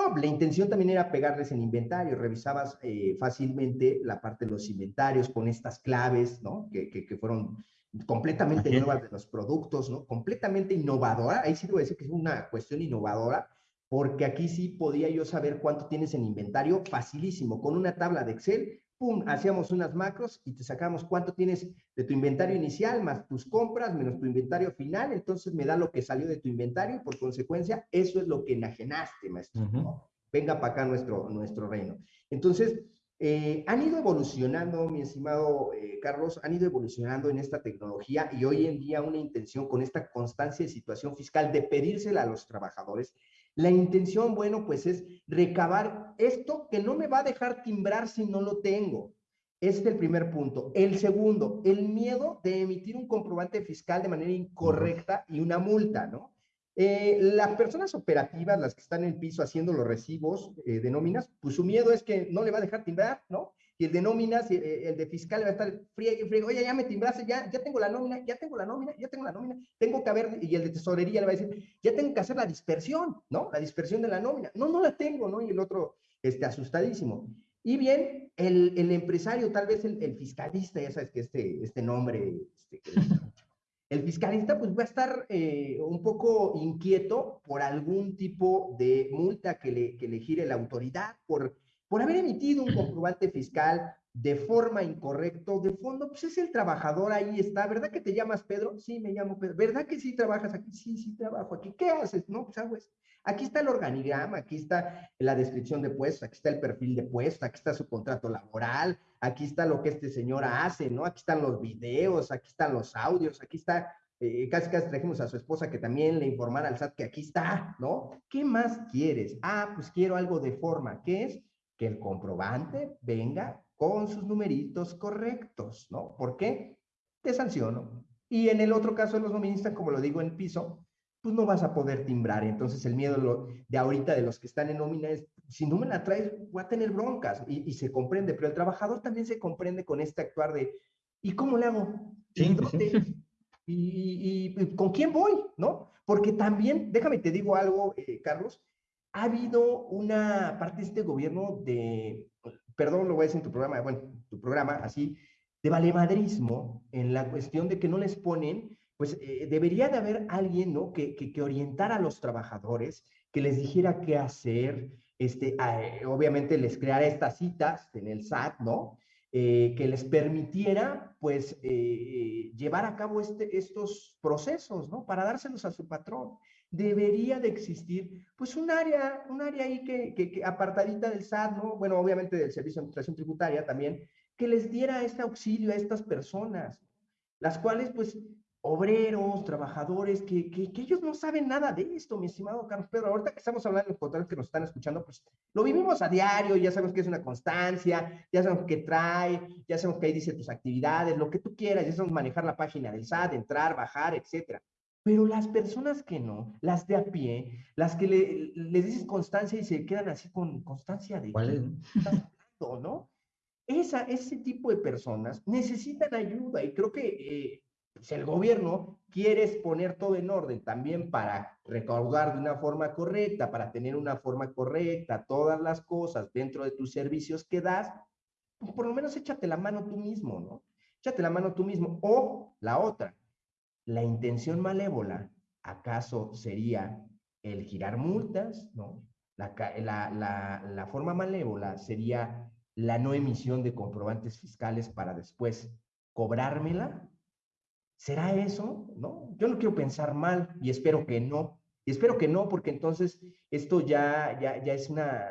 No, la intención también era pegarles en inventario, revisabas eh, fácilmente la parte de los inventarios con estas claves, ¿no? Que, que, fueron completamente nuevas de los productos, ¿no? Completamente innovadora, ahí sí a decir que es una cuestión innovadora, porque aquí sí podía yo saber cuánto tienes en inventario, facilísimo, con una tabla de Excel, pum, hacíamos unas macros y te sacamos cuánto tienes de tu inventario inicial, más tus compras, menos tu inventario final, entonces me da lo que salió de tu inventario y por consecuencia eso es lo que enajenaste, maestro. Venga para acá nuestro, nuestro reino. Entonces, eh, han ido evolucionando, mi estimado eh, Carlos, han ido evolucionando en esta tecnología y hoy en día una intención con esta constancia de situación fiscal de pedírsela a los trabajadores la intención, bueno, pues es recabar esto que no me va a dejar timbrar si no lo tengo. Este es el primer punto. El segundo, el miedo de emitir un comprobante fiscal de manera incorrecta y una multa, ¿no? Eh, las personas operativas, las que están en el piso haciendo los recibos eh, de nóminas, pues su miedo es que no le va a dejar timbrar, ¿no? Y el de nóminas, eh, el de fiscal va a estar friegue, friegue, oye, ya me timbraste, ya, ya tengo la nómina, ya tengo la nómina, ya tengo la nómina, tengo que haber, y el de tesorería le va a decir, ya tengo que hacer la dispersión, ¿no? La dispersión de la nómina. No, no la tengo, ¿no? Y el otro, este, asustadísimo. Y bien, el, el empresario, tal vez el, fiscalista, ya sabes que este, este nombre, este, el fiscalista pues va a estar eh, un poco inquieto por algún tipo de multa que le, que le gire la autoridad, por, por haber emitido un comprobante fiscal de forma incorrecta, de fondo, pues es el trabajador, ahí está, ¿verdad que te llamas Pedro? Sí, me llamo Pedro, ¿verdad que sí trabajas aquí? Sí, sí trabajo aquí, ¿qué haces? No, pues hago Aquí está el organigrama, aquí está la descripción de puesto, aquí está el perfil de puesto, aquí está su contrato laboral, aquí está lo que este señor hace, ¿no? Aquí están los videos, aquí están los audios, aquí está, eh, casi casi trajimos a su esposa que también le informara al SAT que aquí está, ¿no? ¿Qué más quieres? Ah, pues quiero algo de forma, ¿qué es? Que el comprobante venga con sus numeritos correctos, ¿no? ¿Por qué? Te sanciono. Y en el otro caso de los noministas, como lo digo en piso, pues no vas a poder timbrar. Entonces el miedo de ahorita de los que están en nómina es, si no me la traes, voy a tener broncas y, se comprende, pero el trabajador también se comprende con este actuar de, ¿y cómo le hago? ¿Y, y, con quién voy? ¿No? Porque también, déjame te digo algo, eh, Carlos, ha habido una parte de este gobierno de, perdón, lo voy a decir en tu programa, bueno, tu programa, así, de valemadrismo en la cuestión de que no les ponen pues eh, debería de haber alguien, ¿no? Que, que, orientara a los trabajadores, que les dijera qué hacer, este, eh, obviamente les creara estas citas en el SAT, ¿no? Eh, que les permitiera, pues, llevar a cabo este, estos procesos, ¿no? Para dárselos a su patrón. Debería de existir, pues, un área, un área ahí que, que, apartadita del SAT, ¿no? Bueno, obviamente del Servicio de Administración Tributaria también, que les diera este auxilio a estas personas, las cuales, pues, obreros, trabajadores, que, que, ellos no saben nada de esto, mi estimado Carlos Pedro. Ahorita que estamos hablando de los contratos que nos están escuchando, pues lo vivimos a diario, ya sabemos que es una constancia, ya sabemos qué trae, ya sabemos que ahí dice tus actividades, lo que tú quieras, ya sabemos manejar la página del SAT, entrar, bajar, etcétera. Pero las personas que no, las de a pie, las que le, les dices constancia y se quedan así con constancia de... ¿Cuál es? ¿no? Esa, ese tipo de personas necesitan ayuda y creo que eh, si el gobierno quiere poner todo en orden también para recaudar de una forma correcta, para tener una forma correcta todas las cosas dentro de tus servicios que das, pues por lo menos échate la mano tú mismo, ¿no? Échate la mano tú mismo. O la otra, la intención malévola, ¿acaso sería el girar multas, ¿no? La, la, la forma malévola sería la no emisión de comprobantes fiscales para después cobrármela ¿Será eso? ¿No? Yo no quiero pensar mal y espero que no. Y espero que no, porque entonces esto ya, ya, ya es una,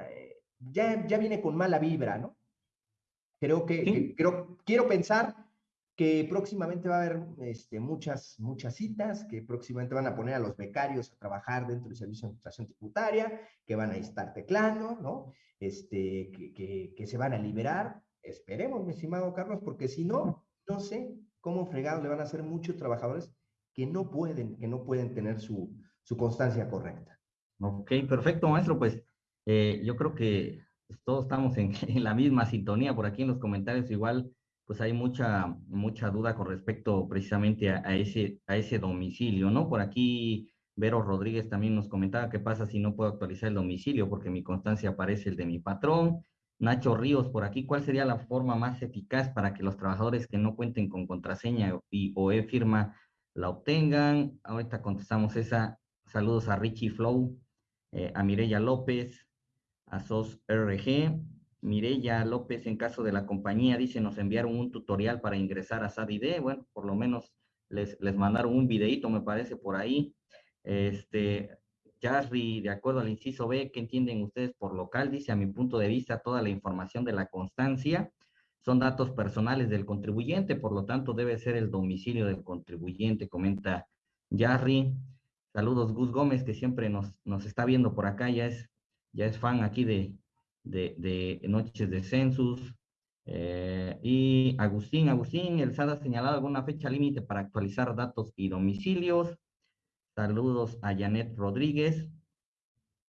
ya, ya viene con mala vibra, ¿no? Creo que, creo, quiero pensar que próximamente va a haber este, muchas, muchas citas, que próximamente van a poner a los becarios a trabajar dentro del Servicio de Administración Tributaria, que van a estar teclando, ¿no? Este, que, que, se van a liberar. Esperemos, mi estimado Carlos, porque si no, no sé, cómo fregado le van a hacer muchos trabajadores que no pueden, que no pueden tener su, su constancia correcta. Ok, perfecto, maestro. Pues eh, yo creo que todos estamos en, la misma sintonía. Por aquí en los comentarios igual, pues hay mucha, mucha duda con respecto precisamente a, ese, a ese domicilio, ¿no? Por aquí Vero Rodríguez también nos comentaba qué pasa si no puedo actualizar el domicilio porque mi constancia aparece el de mi patrón. Nacho Ríos por aquí, ¿cuál sería la forma más eficaz para que los trabajadores que no cuenten con contraseña y, o e-firma la obtengan? Ahorita contestamos esa. Saludos a Richie Flow, eh, a Mireya López, a SOS RG. Mireya López, en caso de la compañía, dice, nos enviaron un tutorial para ingresar a SADID. Bueno, por lo menos les, les mandaron un videito, me parece, por ahí. Este, Jarry, de acuerdo al inciso B, ¿qué entienden ustedes por local? Dice, a mi punto de vista, toda la información de la constancia son datos personales del contribuyente, por lo tanto, debe ser el domicilio del contribuyente, comenta Jarry. Saludos, Gus Gómez, que siempre nos, nos está viendo por acá, ya es, ya es fan aquí de, de, Noches de Census. Eh, y Agustín, Agustín, el SAD ha señalado alguna fecha límite para actualizar datos y domicilios. Saludos a Janet Rodríguez.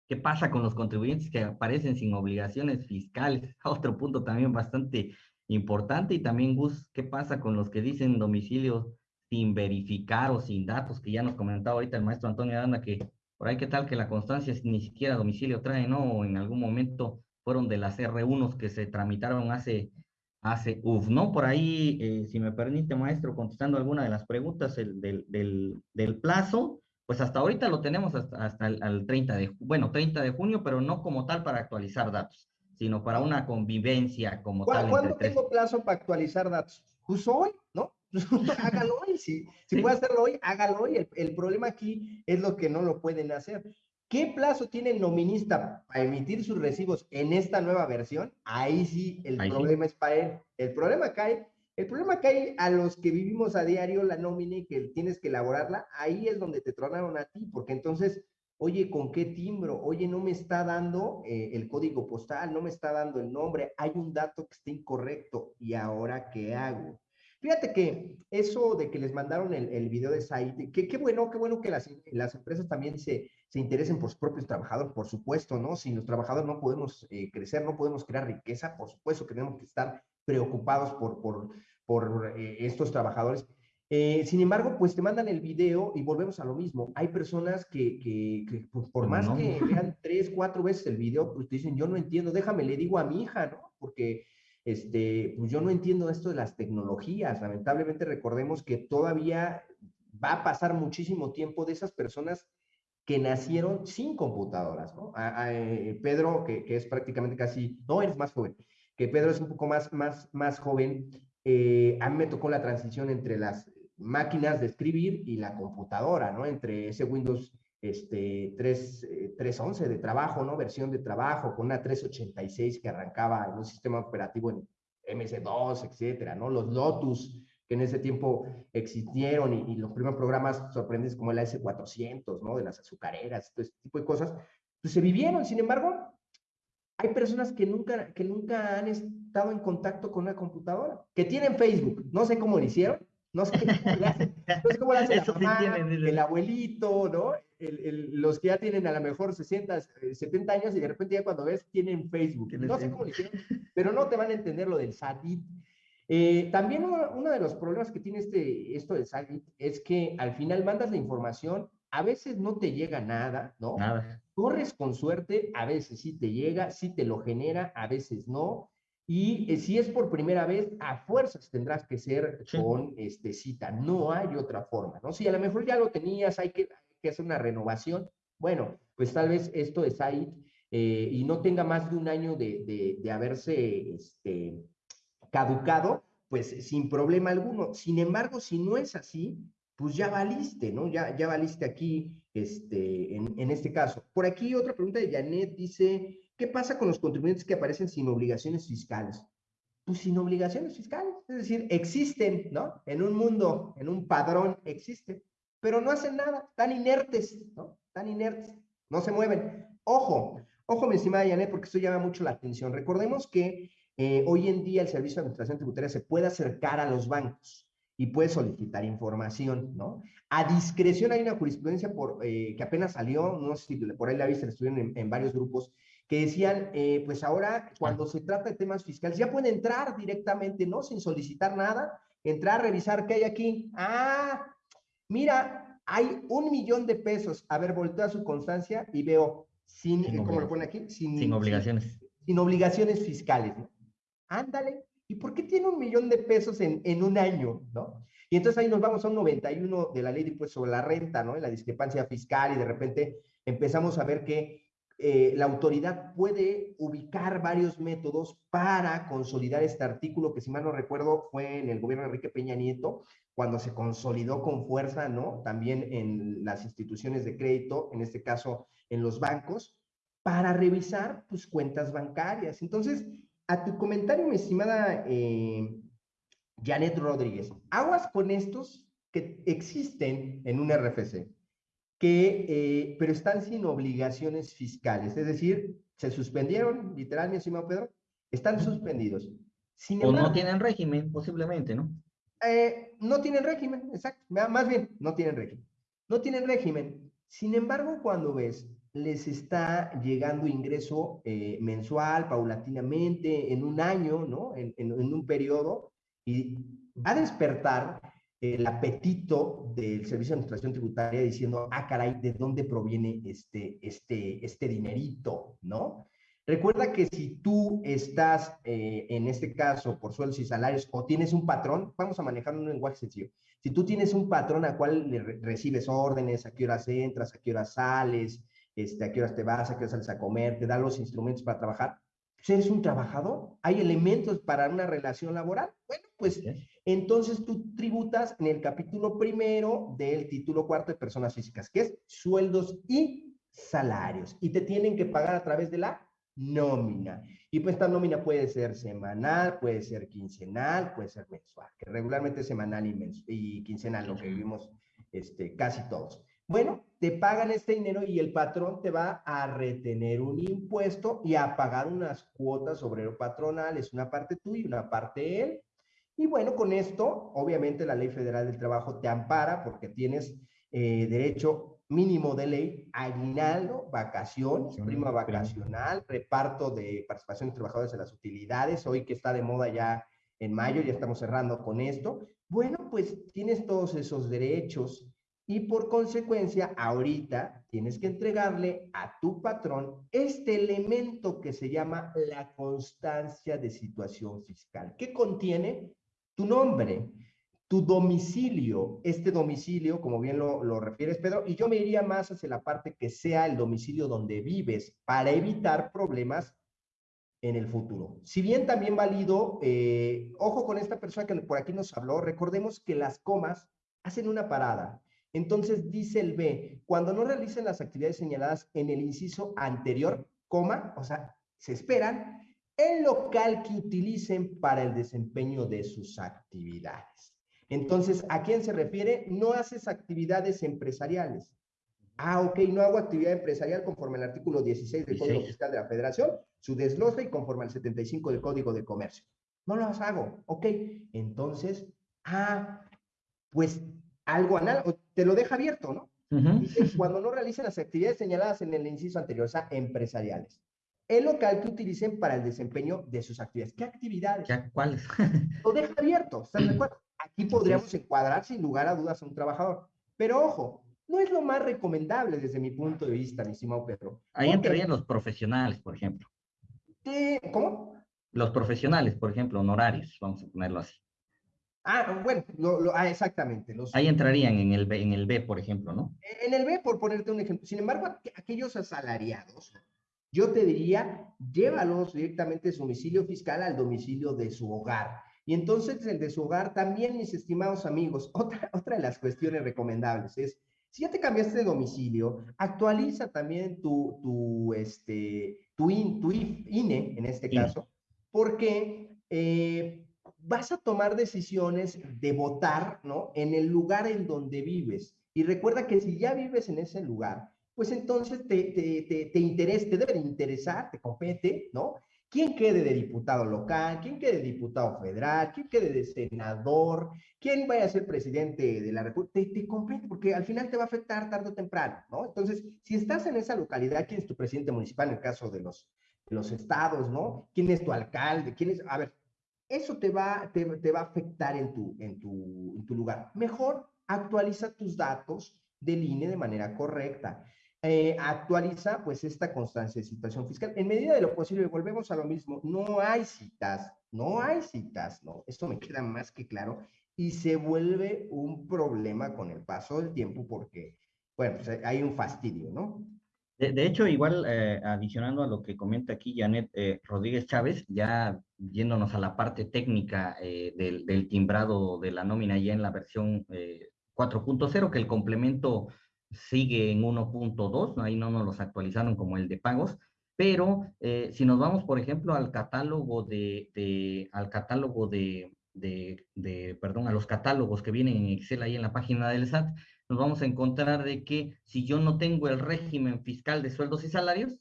¿Qué pasa con los contribuyentes que aparecen sin obligaciones fiscales? Otro punto también bastante importante. Y también, Gus, ¿qué pasa con los que dicen domicilio sin verificar o sin datos? Que ya nos comentaba ahorita el maestro Antonio Aranda que por ahí qué tal que la constancia ni siquiera domicilio trae, ¿no? O en algún momento fueron de las R1 que se tramitaron hace, hace, uf, ¿no? Por ahí, eh, si me permite, maestro, contestando alguna de las preguntas el, del, del, del plazo, pues hasta ahorita lo tenemos hasta, hasta el, 30 de, bueno, 30 de junio, pero no como tal para actualizar datos, sino para una convivencia como tal. ¿Cuándo tengo plazo para actualizar datos? Pues hoy, ¿no? hágalo hoy, si, si puede hacerlo hoy, hágalo hoy. El, el, problema aquí es lo que no lo pueden hacer. ¿Qué plazo tiene el nominista para emitir sus recibos en esta nueva versión? Ahí sí, el problema es para él. El problema cae el problema hay a los que vivimos a diario la nómina y que tienes que elaborarla, ahí es donde te tronaron a ti, porque entonces, oye, ¿con qué timbro? Oye, no me está dando eh, el código postal, no me está dando el nombre, hay un dato que está incorrecto, ¿y ahora qué hago? Fíjate que eso de que les mandaron el, video de Said, que qué bueno, qué bueno que las, las empresas también se, se, interesen por sus propios trabajadores, por supuesto, ¿no? Sin los trabajadores no podemos eh, crecer, no podemos crear riqueza, por supuesto que tenemos que estar preocupados por, por, por eh, estos trabajadores. Eh, sin embargo, pues te mandan el video y volvemos a lo mismo. Hay personas que, que, pues, por más que vean tres, cuatro veces el video, pues te dicen, yo no entiendo, déjame, le digo a mi hija, ¿no? Porque este, pues yo no entiendo esto de las tecnologías. Lamentablemente recordemos que todavía va a pasar muchísimo tiempo de esas personas que nacieron sin computadoras, ¿no? Eh, Pedro, que, es prácticamente casi, no, eres más joven, que Pedro es un poco más, más, más joven, eh, a mí me tocó la transición entre las máquinas de escribir y la computadora, ¿no? Entre ese Windows este, 3, 3.11 eh, de trabajo, ¿no? Versión de trabajo, con una 386 que arrancaba en un sistema operativo en MS2, etcétera, ¿no? Los Lotus, que en ese tiempo existieron, y, los primeros programas sorprendentes como el S400, ¿no? De las azucareras, todo este tipo de cosas, pues se vivieron. Sin embargo, hay personas que nunca, que nunca han estado en contacto con una computadora, que tienen Facebook, no sé cómo lo hicieron, no sé cómo lo hacen, no sé cómo lo hace la mamá, el abuelito, ¿no? El, el, los que ya tienen a lo mejor 60, 70 años y de repente ya cuando ves tienen Facebook. No sé cómo lo hicieron, pero no te van a entender lo del SATIT. Eh, también uno, uno, de los problemas que tiene este, esto del SATIT es que al final mandas la información, a veces no te llega nada, ¿no? Nada. Corres con suerte, a veces sí te llega, sí te lo genera, a veces no. Y eh, si es por primera vez, a fuerzas tendrás que ser con este, cita. No hay otra forma, ¿no? Si a lo mejor ya lo tenías, hay que, hacer una renovación. Bueno, pues tal vez esto es ahí eh, y no tenga más de un año de, de, haberse este, caducado, pues sin problema alguno. Sin embargo, si no es así, pues ya valiste, ¿no? Ya, ya valiste aquí, este, en, en este caso. Por aquí otra pregunta de Janet dice, ¿qué pasa con los contribuyentes que aparecen sin obligaciones fiscales? Pues sin obligaciones fiscales, es decir, existen, ¿no? En un mundo, en un padrón, existen, pero no hacen nada, están inertes, ¿no? Están inertes, no se mueven. Ojo, ojo, mi estimada Janet, porque esto llama mucho la atención. Recordemos que eh, hoy en día el Servicio de Administración Tributaria se puede acercar a los bancos y puede solicitar información, ¿no? A discreción hay una jurisprudencia por, eh, que apenas salió, no sé si por ahí la viste, estuvieron en, varios grupos, que decían, eh, pues ahora cuando se trata de temas fiscales, ya pueden entrar directamente, ¿no? Sin solicitar nada, entrar, revisar qué hay aquí. Ah, mira, hay un millón de pesos. A ver, volteo a su constancia y veo, sin, ¿cómo lo pone aquí? Sin, obligaciones. Sin, sin obligaciones fiscales, ¿no? Ándale, ¿Y por qué tiene un millón de pesos en, en un año? ¿no? Y entonces ahí nos vamos a un 91 de la ley de impuestos sobre la renta, ¿no? La discrepancia fiscal y de repente empezamos a ver que eh, la autoridad puede ubicar varios métodos para consolidar este artículo, que si mal no recuerdo fue en el gobierno de Enrique Peña Nieto, cuando se consolidó con fuerza, ¿no? También en las instituciones de crédito, en este caso en los bancos, para revisar, pues, cuentas bancarias. Entonces, a tu comentario, mi estimada eh, Janet Rodríguez, aguas con estos que existen en un RFC, que, eh, pero están sin obligaciones fiscales, es decir, se suspendieron, literal, mi estimado Pedro, están suspendidos. o no tienen régimen, posiblemente, ¿no? Eh, no tienen régimen, exacto, más bien, no tienen régimen. no tienen régimen. Sin embargo, cuando ves, les está llegando ingreso eh, mensual, paulatinamente, en un año, ¿no? En, un periodo, y va a despertar el apetito del Servicio de Administración Tributaria diciendo, ah, caray, ¿de dónde proviene este, este, este dinerito, no? Recuerda que si tú estás, eh, en este caso, por sueldos y salarios, o tienes un patrón, vamos a manejar un lenguaje sencillo. Si tú tienes un patrón al cual le recibes órdenes, a qué horas entras, a qué horas sales, este, a qué horas te vas, a qué horas sales a comer, te da los instrumentos para trabajar, pues eres un trabajador. Hay elementos para una relación laboral. Bueno, pues entonces tú tributas en el capítulo primero del título cuarto de personas físicas, que es sueldos y salarios. Y te tienen que pagar a través de la nómina. Y pues esta nómina puede ser semanal, puede ser quincenal, puede ser mensual, que regularmente es semanal y, y quincenal, lo que vivimos este, casi todos. Bueno, te pagan este dinero y el patrón te va a retener un impuesto y a pagar unas cuotas obrero patronales, una parte tú y una parte él. Y bueno, con esto, obviamente la Ley Federal del Trabajo te ampara porque tienes eh, derecho mínimo de ley, aguinaldo, vacaciones, prima vacacional, reparto de participación de trabajadores en las utilidades, hoy que está de moda ya en mayo, ya estamos cerrando con esto. Bueno, pues tienes todos esos derechos y por consecuencia ahorita tienes que entregarle a tu patrón este elemento que se llama la constancia de situación fiscal, que contiene tu nombre, tu domicilio, este domicilio, como bien lo, lo, refieres, Pedro, y yo me iría más hacia la parte que sea el domicilio donde vives para evitar problemas en el futuro. Si bien también válido, eh, ojo con esta persona que por aquí nos habló, recordemos que las comas hacen una parada. Entonces dice el B, cuando no realicen las actividades señaladas en el inciso anterior, coma, o sea, se esperan, el local que utilicen para el desempeño de sus actividades. Entonces, ¿a quién se refiere? No haces actividades empresariales. Ah, ok, no hago actividad empresarial conforme al artículo 16 del Código Fiscal de la Federación, su desglose y conforme al 75 del Código de Comercio. No las hago, ok. Entonces, ah, pues algo anal, te lo deja abierto, ¿no? Dice, cuando no realicen las actividades señaladas en el inciso anterior, o sea, empresariales. El local que utilicen para el desempeño de sus actividades. ¿Qué actividades? ¿Cuáles? lo deja abierto, ¿estás de acuerdo? Aquí podríamos encuadrar sin lugar a dudas a un trabajador. Pero ojo, no es lo más recomendable desde mi punto de vista, mi estimado Pedro. Ahí entrarían los profesionales, por ejemplo. ¿Cómo? Los profesionales, por ejemplo, honorarios, vamos a ponerlo así. Ah, bueno, ah, exactamente. Ahí entrarían en el, B, en el B, por ejemplo, ¿no? En el B, por ponerte un ejemplo. Sin embargo, aquellos asalariados, yo te diría, llévalos directamente de su domicilio fiscal al domicilio de su hogar. Y entonces el de su hogar también, mis estimados amigos, otra, otra de las cuestiones recomendables es, si ya te cambiaste de domicilio, actualiza también tu, tu, este, tu, INE, en este caso, porque eh, vas a tomar decisiones de votar, ¿no? En el lugar en donde vives. Y recuerda que si ya vives en ese lugar, pues entonces te, te, te, te interesa, te debe interesar, te compete, ¿no? quién quede de diputado local, quién quede de diputado federal, quién quede de senador, quién vaya a ser presidente de la República, te, te porque al final te va a afectar tarde o temprano, ¿no? Entonces, si estás en esa localidad, ¿quién es tu presidente municipal en el caso de los, los estados, ¿no? ¿Quién es tu alcalde? ¿Quién es? A ver, eso te va, te, va a afectar en tu, en, tu, en tu lugar. Mejor actualiza tus datos del INE de manera correcta. Eh, actualiza pues esta constancia de situación fiscal. En medida de lo posible, volvemos a lo mismo, no hay citas, no hay citas, ¿no? Esto me queda más que claro y se vuelve un problema con el paso del tiempo porque, bueno, pues hay un fastidio, ¿no? De, hecho, igual eh, adicionando a lo que comenta aquí Janet eh, Rodríguez Chávez, ya yéndonos a la parte técnica del, del, timbrado de la nómina ya en la versión 4.0, que el complemento sigue en 1.2, ahí no nos los actualizaron como el de pagos, pero eh, si nos vamos, por ejemplo, al catálogo de, de al catálogo de, de, de, perdón, a los catálogos que vienen en Excel ahí en la página del SAT, nos vamos a encontrar de que si yo no tengo el régimen fiscal de sueldos y salarios,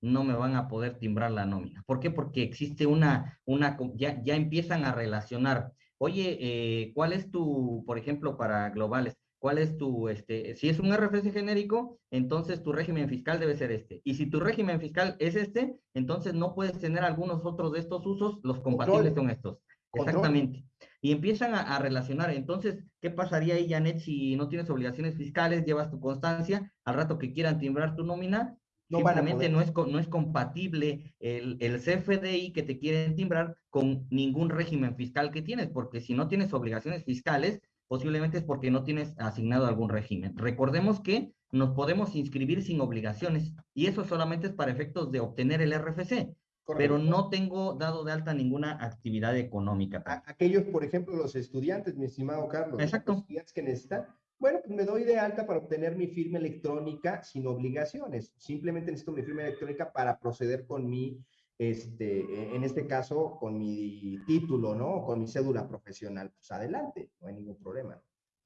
no me van a poder timbrar la nómina. ¿Por qué? Porque existe una, una ya, ya empiezan a relacionar, oye, eh, ¿cuál es tu, por ejemplo, para globales, cuál es tu, este, si es un RFC genérico, entonces tu régimen fiscal debe ser este. Y si tu régimen fiscal es este, entonces no puedes tener algunos otros de estos usos, los compatibles con estos. Exactamente. Y empiezan a, relacionar. Entonces, ¿qué pasaría ahí, Janet, si no tienes obligaciones fiscales, llevas tu constancia, al rato que quieran timbrar tu nómina, no simplemente no es, no es compatible el, el CFDI que te quieren timbrar con ningún régimen fiscal que tienes, porque si no tienes obligaciones fiscales, posiblemente es porque no tienes asignado algún régimen. Recordemos que nos podemos inscribir sin obligaciones y eso solamente es para efectos de obtener el RFC, pero no tengo dado de alta ninguna actividad económica. aquellos, por ejemplo, los estudiantes, mi estimado Carlos, Exacto. los estudiantes que necesitan, bueno, pues me doy de alta para obtener mi firma electrónica sin obligaciones. Simplemente necesito mi firma electrónica para proceder con mi este, e, en este caso, con mi título, ¿no? Con mi cédula profesional, pues adelante, no hay ningún problema.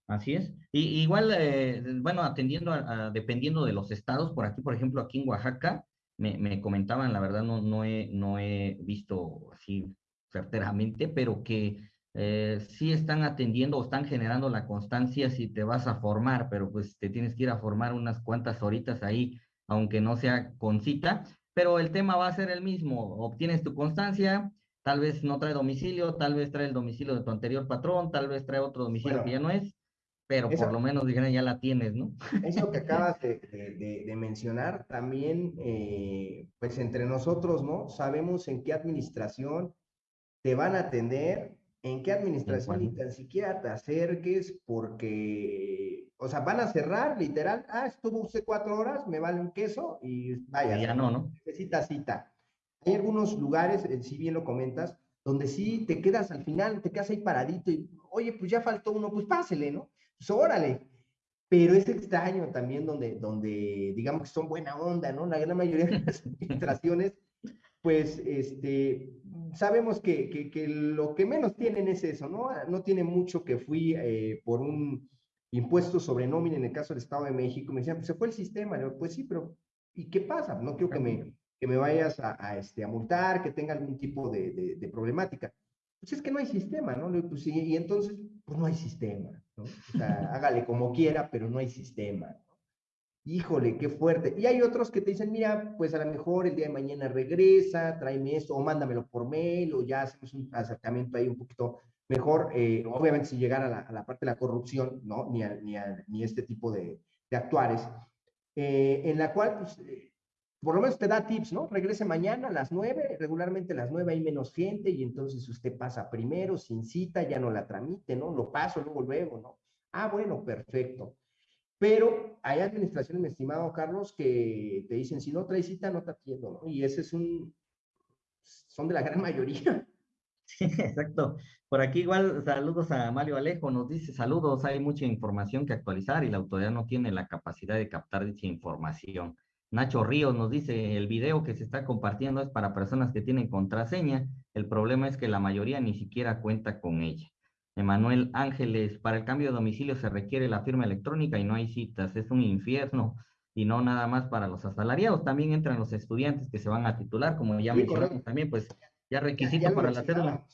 Así es. Y igual, eh, bueno, atendiendo, a, dependiendo de los estados, por aquí, por ejemplo, aquí en Oaxaca, me, me comentaban, la verdad no, no, he, no he visto así certeramente, pero que eh, sí están atendiendo o están generando la constancia si te vas a formar, pero pues te tienes que ir a formar unas cuantas horitas ahí, aunque no sea con cita, pero el tema va a ser el mismo. Obtienes tu constancia, tal vez no trae domicilio, tal vez trae el domicilio de tu anterior patrón, tal vez trae otro domicilio que ya no es, pero por lo menos dijeron ya la tienes, ¿no? Eso que acabas de, de, mencionar, también, eh, pues entre nosotros, ¿no? Sabemos en qué administración te van a atender, en qué administración ni tan siquiera te acerques porque o sea, van a cerrar, literal, ah, estuvo usted cuatro horas, me vale un queso y vaya. ya no, ¿no? Necesita cita. Hay algunos lugares, eh, si bien lo comentas, donde sí te quedas al final, te quedas ahí paradito y, oye, pues ya faltó uno, pues pásele, ¿no? Pues órale. Pero es extraño también donde, donde digamos que son buena onda, ¿no? La gran mayoría de las administraciones, pues, este, sabemos que, que, que, lo que menos tienen es eso, ¿no? No tiene mucho que fui eh, por un impuestos sobre nómina en el caso del Estado de México, me decían, pues se fue el sistema. pues sí, pero ¿y qué pasa? No quiero que me, que me vayas a, este, a multar, que tenga algún tipo de, de, problemática. Pues es que no hay sistema, ¿no? Pues, y, y, entonces, pues no hay sistema, ¿no? O sea, hágale como quiera, pero no hay sistema. Híjole, qué fuerte. Y hay otros que te dicen, mira, pues a lo mejor el día de mañana regresa, tráeme esto, o mándamelo por mail, o ya hacemos un acercamiento ahí un poquito mejor, eh, obviamente, si llegara a la, parte de la corrupción, ¿no? Ni, a, ni, a, ni este tipo de, de actuares, eh, en la cual, pues, eh, por lo menos te da tips, ¿no? Regrese mañana a las nueve, regularmente a las nueve hay menos gente y entonces usted pasa primero, sin cita, ya no la tramite, ¿no? Lo paso luego, luego, ¿no? Ah, bueno, perfecto. Pero hay administraciones, mi estimado Carlos, que te dicen, si no trae cita, no te atiendo, ¿no? Y ese es un, son de la gran mayoría. Sí, exacto. Por aquí igual saludos a Mario Alejo, nos dice saludos, hay mucha información que actualizar y la autoridad no tiene la capacidad de captar dicha información. Nacho Ríos nos dice, el video que se está compartiendo es para personas que tienen contraseña, el problema es que la mayoría ni siquiera cuenta con ella. Emanuel Ángeles, para el cambio de domicilio se requiere la firma electrónica y no hay citas, es un infierno y no nada más para los asalariados, también entran los estudiantes que se van a titular, como ya mencionamos también, pues ya requisito para la cédula.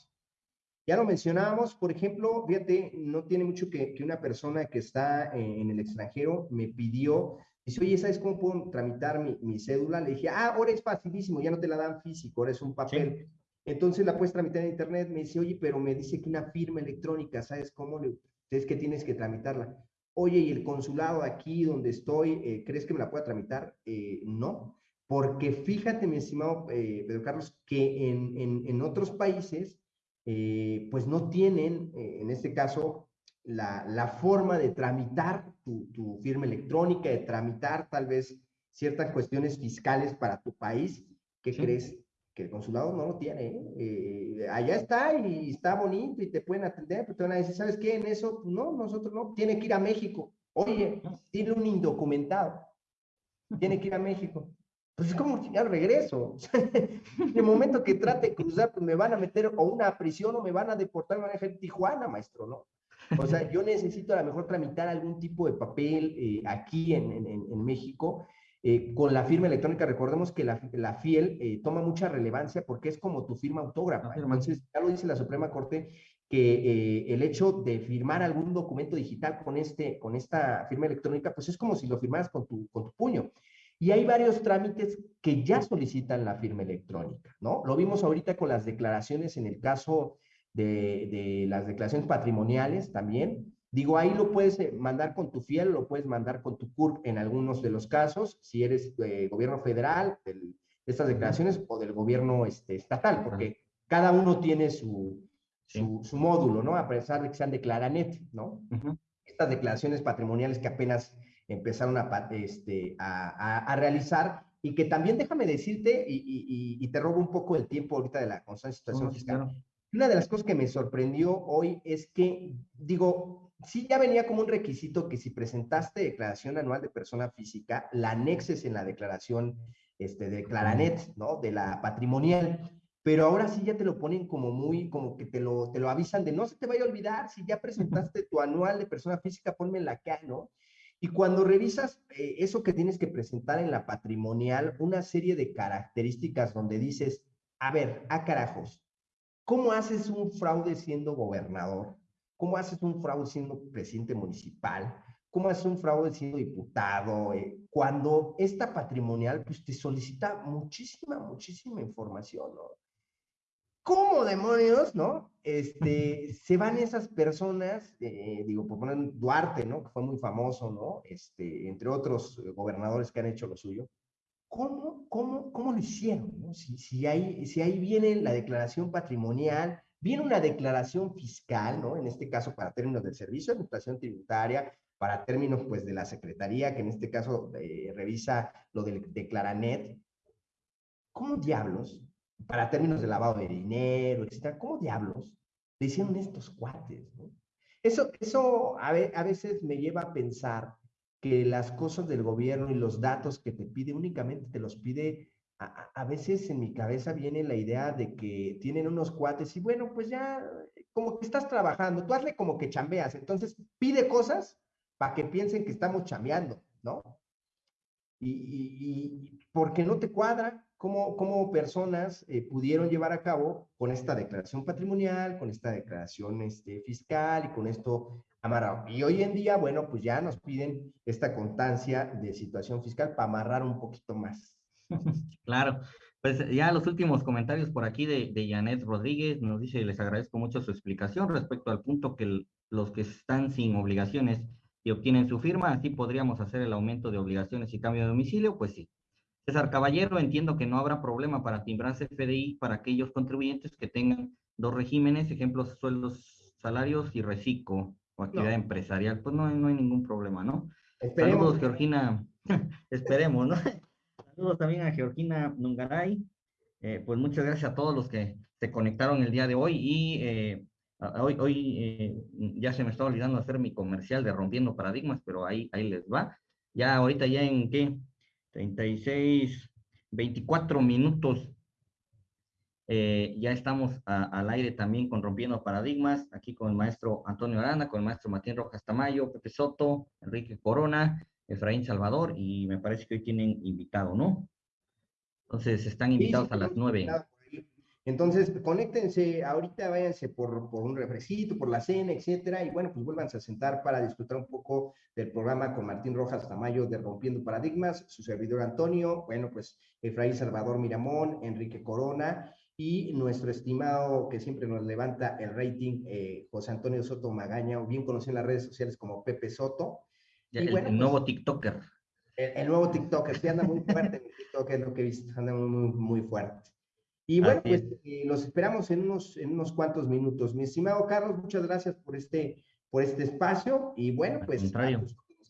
Ya lo mencionábamos, por ejemplo, fíjate, no tiene mucho que, que una persona que está en, el extranjero me pidió, dice, oye, ¿sabes cómo puedo tramitar mi, mi, cédula? Le dije, ah, ahora es facilísimo, ya no te la dan físico, ahora es un papel. Entonces la puedes tramitar en internet, me dice, oye, pero me dice que una firma electrónica, ¿sabes cómo? Le, es que tienes que tramitarla. Oye, ¿y el consulado aquí donde estoy, eh, crees que me la pueda tramitar? Eh, no. Porque fíjate, mi estimado eh, Pedro Carlos, que en, en, en otros países, pues no tienen, en este caso, la, la forma de tramitar tu, tu, firma electrónica, de tramitar tal vez ciertas cuestiones fiscales para tu país. ¿Qué crees? Que el consulado no lo tiene. allá está y está bonito y te pueden atender, pero te van a decir, ¿sabes qué? En eso, pues no, nosotros no, tiene que ir a México. Oye, tiene un indocumentado, tiene que ir a México pues es como ya regreso. en el momento que trate de cruzar, pues me van a meter o una prisión o me van a deportar, me van a dejar en Tijuana, maestro, ¿no? O sea, yo necesito a lo mejor tramitar algún tipo de papel eh, aquí en, en, en, México eh, con la firma electrónica, recordemos que la, la FIEL eh, toma mucha relevancia porque es como tu firma autógrafa. Entonces, ya lo dice la Suprema Corte, que eh, el hecho de firmar algún documento digital con, este, con esta firma electrónica, pues es como si lo firmaras con tu, con tu puño. Y hay varios trámites que ya solicitan la firma electrónica, ¿no? Lo vimos ahorita con las declaraciones en el caso de, de las declaraciones patrimoniales también, Digo, ahí lo puedes eh, mandar con tu fiel, lo puedes mandar con tu CURP en algunos de los casos, si eres eh, gobierno federal, de estas declaraciones, o del gobierno este, estatal, porque cada uno tiene su, su, módulo, ¿no? A pesar de que sean declaranet, ¿no? Estas declaraciones patrimoniales que apenas empezaron a, este, a, realizar y que también déjame decirte, y, y, te robo un poco el tiempo ahorita de la constante situación fiscal. Una de las cosas que me sorprendió hoy es que, digo, sí ya venía como un requisito que si presentaste declaración anual de persona física, la anexes en la declaración este, de Claranet, ¿no? De la patrimonial. Pero ahora sí ya te lo ponen como muy, como que te lo, te lo avisan de no se te vaya a olvidar, si ya presentaste tu anual de persona física, la acá, ¿no? Y cuando revisas eh, eso que tienes que presentar en la patrimonial, una serie de características donde dices, a ver, a carajos, ¿cómo haces un fraude siendo gobernador? ¿Cómo haces un fraude siendo presidente municipal? ¿Cómo haces un fraude siendo diputado? Eh, cuando esta patrimonial pues, te solicita muchísima, muchísima información, ¿no? ¿Cómo demonios, no? Este, se van esas personas, eh, digo, por poner Duarte, ¿no? Que fue muy famoso, ¿no? Este, entre otros gobernadores que han hecho lo suyo. ¿Cómo, cómo, cómo lo hicieron? Si, si, ahí, si ahí viene la declaración patrimonial, Viene una declaración fiscal, ¿no? En este caso, para términos del Servicio de Administración Tributaria, para términos, pues, de la Secretaría, que en este caso eh, revisa lo del Declaranet. ¿Cómo diablos, para términos de lavado de dinero, etcétera, cómo diablos le hicieron estos cuates. Eso, eso a veces me lleva a pensar que las cosas del gobierno y los datos que te pide únicamente te los pide a, veces en mi cabeza viene la idea de que tienen unos cuates y bueno, pues ya como que estás trabajando, tú hazle como que chambeas, entonces pide cosas para que piensen que estamos chambeando, ¿no? Y, y, porque no te cuadra cómo, cómo personas eh, pudieron llevar a cabo con esta declaración patrimonial, con esta declaración este, fiscal y con esto amarrado. Y hoy en día, bueno, pues ya nos piden esta constancia de situación fiscal para amarrar un poquito más. Claro, pues ya los últimos comentarios por aquí de, de Janet Rodríguez nos dice, les agradezco mucho su explicación respecto al punto que los que están sin obligaciones y obtienen su firma, así podríamos hacer el aumento de obligaciones y cambio de domicilio, pues sí. César Caballero, entiendo que no habrá problema para timbrarse FDI para aquellos contribuyentes que tengan dos regímenes, ejemplos, sueldos, salarios y reciclo o actividad empresarial, pues no, no hay ningún problema, ¿no? Esperemos. Saludos, Georgina. Esperemos, ¿no? Saludos también a Georgina Nungaray. Eh, pues muchas gracias a todos los que se conectaron el día de hoy y eh, hoy, hoy eh, ya se me está olvidando hacer mi comercial de Rompiendo Paradigmas, pero ahí, ahí les va. Ya ahorita ya en qué, 36, 24 minutos ya estamos al aire también con Rompiendo Paradigmas, aquí con el maestro Antonio Arana, con el maestro Matías Rojas Tamayo, Pepe Soto, Enrique Corona, Efraín Salvador y me parece que hoy tienen invitado, ¿no? Entonces están invitados a las nueve. Entonces, conéctense, ahorita váyanse por, por, un refrescito, por la cena, etcétera, y bueno, pues vuélvanse a sentar para disfrutar un poco del programa con Martín Rojas Tamayo de Rompiendo Paradigmas, su servidor Antonio, bueno, pues Efraín Salvador Miramón, Enrique Corona, y nuestro estimado que siempre nos levanta el rating, eh, José Antonio Soto Magaña, o bien conocido en las redes sociales como Pepe Soto el, nuevo TikToker. El, nuevo TikToker, sí anda muy fuerte en TikTok, es lo que he visto, anda muy, muy fuerte. Y bueno, pues eh, los esperamos en unos, en unos cuantos minutos. Mi estimado Carlos, muchas gracias por este, por este espacio y bueno, pues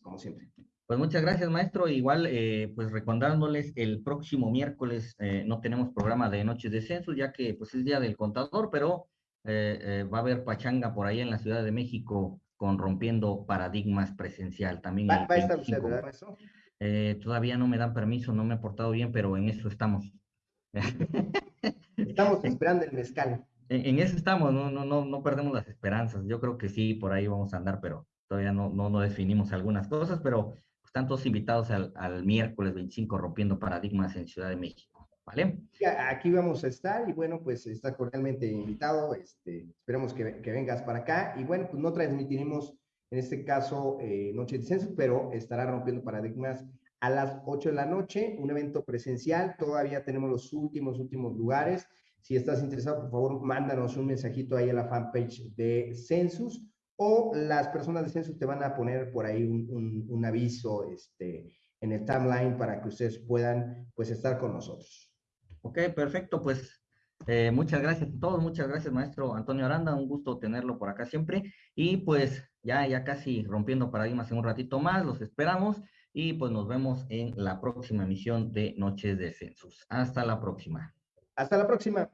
como siempre. Pues muchas gracias, maestro. Igual, eh, pues recordándoles, el próximo miércoles eh, no tenemos programa de Noches de Censo, ya que pues es Día del Contador, pero va a haber pachanga por ahí en la Ciudad de México con Rompiendo Paradigmas Presencial. También ¿Va, a estar usted, eh, todavía no me dan permiso, no me he portado bien, pero en eso estamos. Estamos esperando el mezcal. En, eso estamos, no, no, no, no perdemos las esperanzas. Yo creo que sí, por ahí vamos a andar, pero todavía no, no, no definimos algunas cosas, pero están todos invitados al, al miércoles 25 Rompiendo Paradigmas en Ciudad de México. ¿Vale? Aquí vamos a estar y bueno, pues está cordialmente invitado. Este, esperamos que, que vengas para acá. Y bueno, pues no transmitiremos en este caso eh, Noche de Censo, pero estará rompiendo paradigmas a las 8 de la noche, un evento presencial. Todavía tenemos los últimos, últimos lugares. Si estás interesado, por favor, mándanos un mensajito ahí a la fanpage de Census o las personas de Census te van a poner por ahí un, un, aviso este, en el timeline para que ustedes puedan pues estar con nosotros. Ok, perfecto. Pues eh, muchas gracias a todos, muchas gracias, maestro Antonio Aranda, un gusto tenerlo por acá siempre. Y pues ya, ya casi rompiendo paradigmas en un ratito más, los esperamos y pues nos vemos en la próxima emisión de Noches de Census. Hasta la próxima. Hasta la próxima.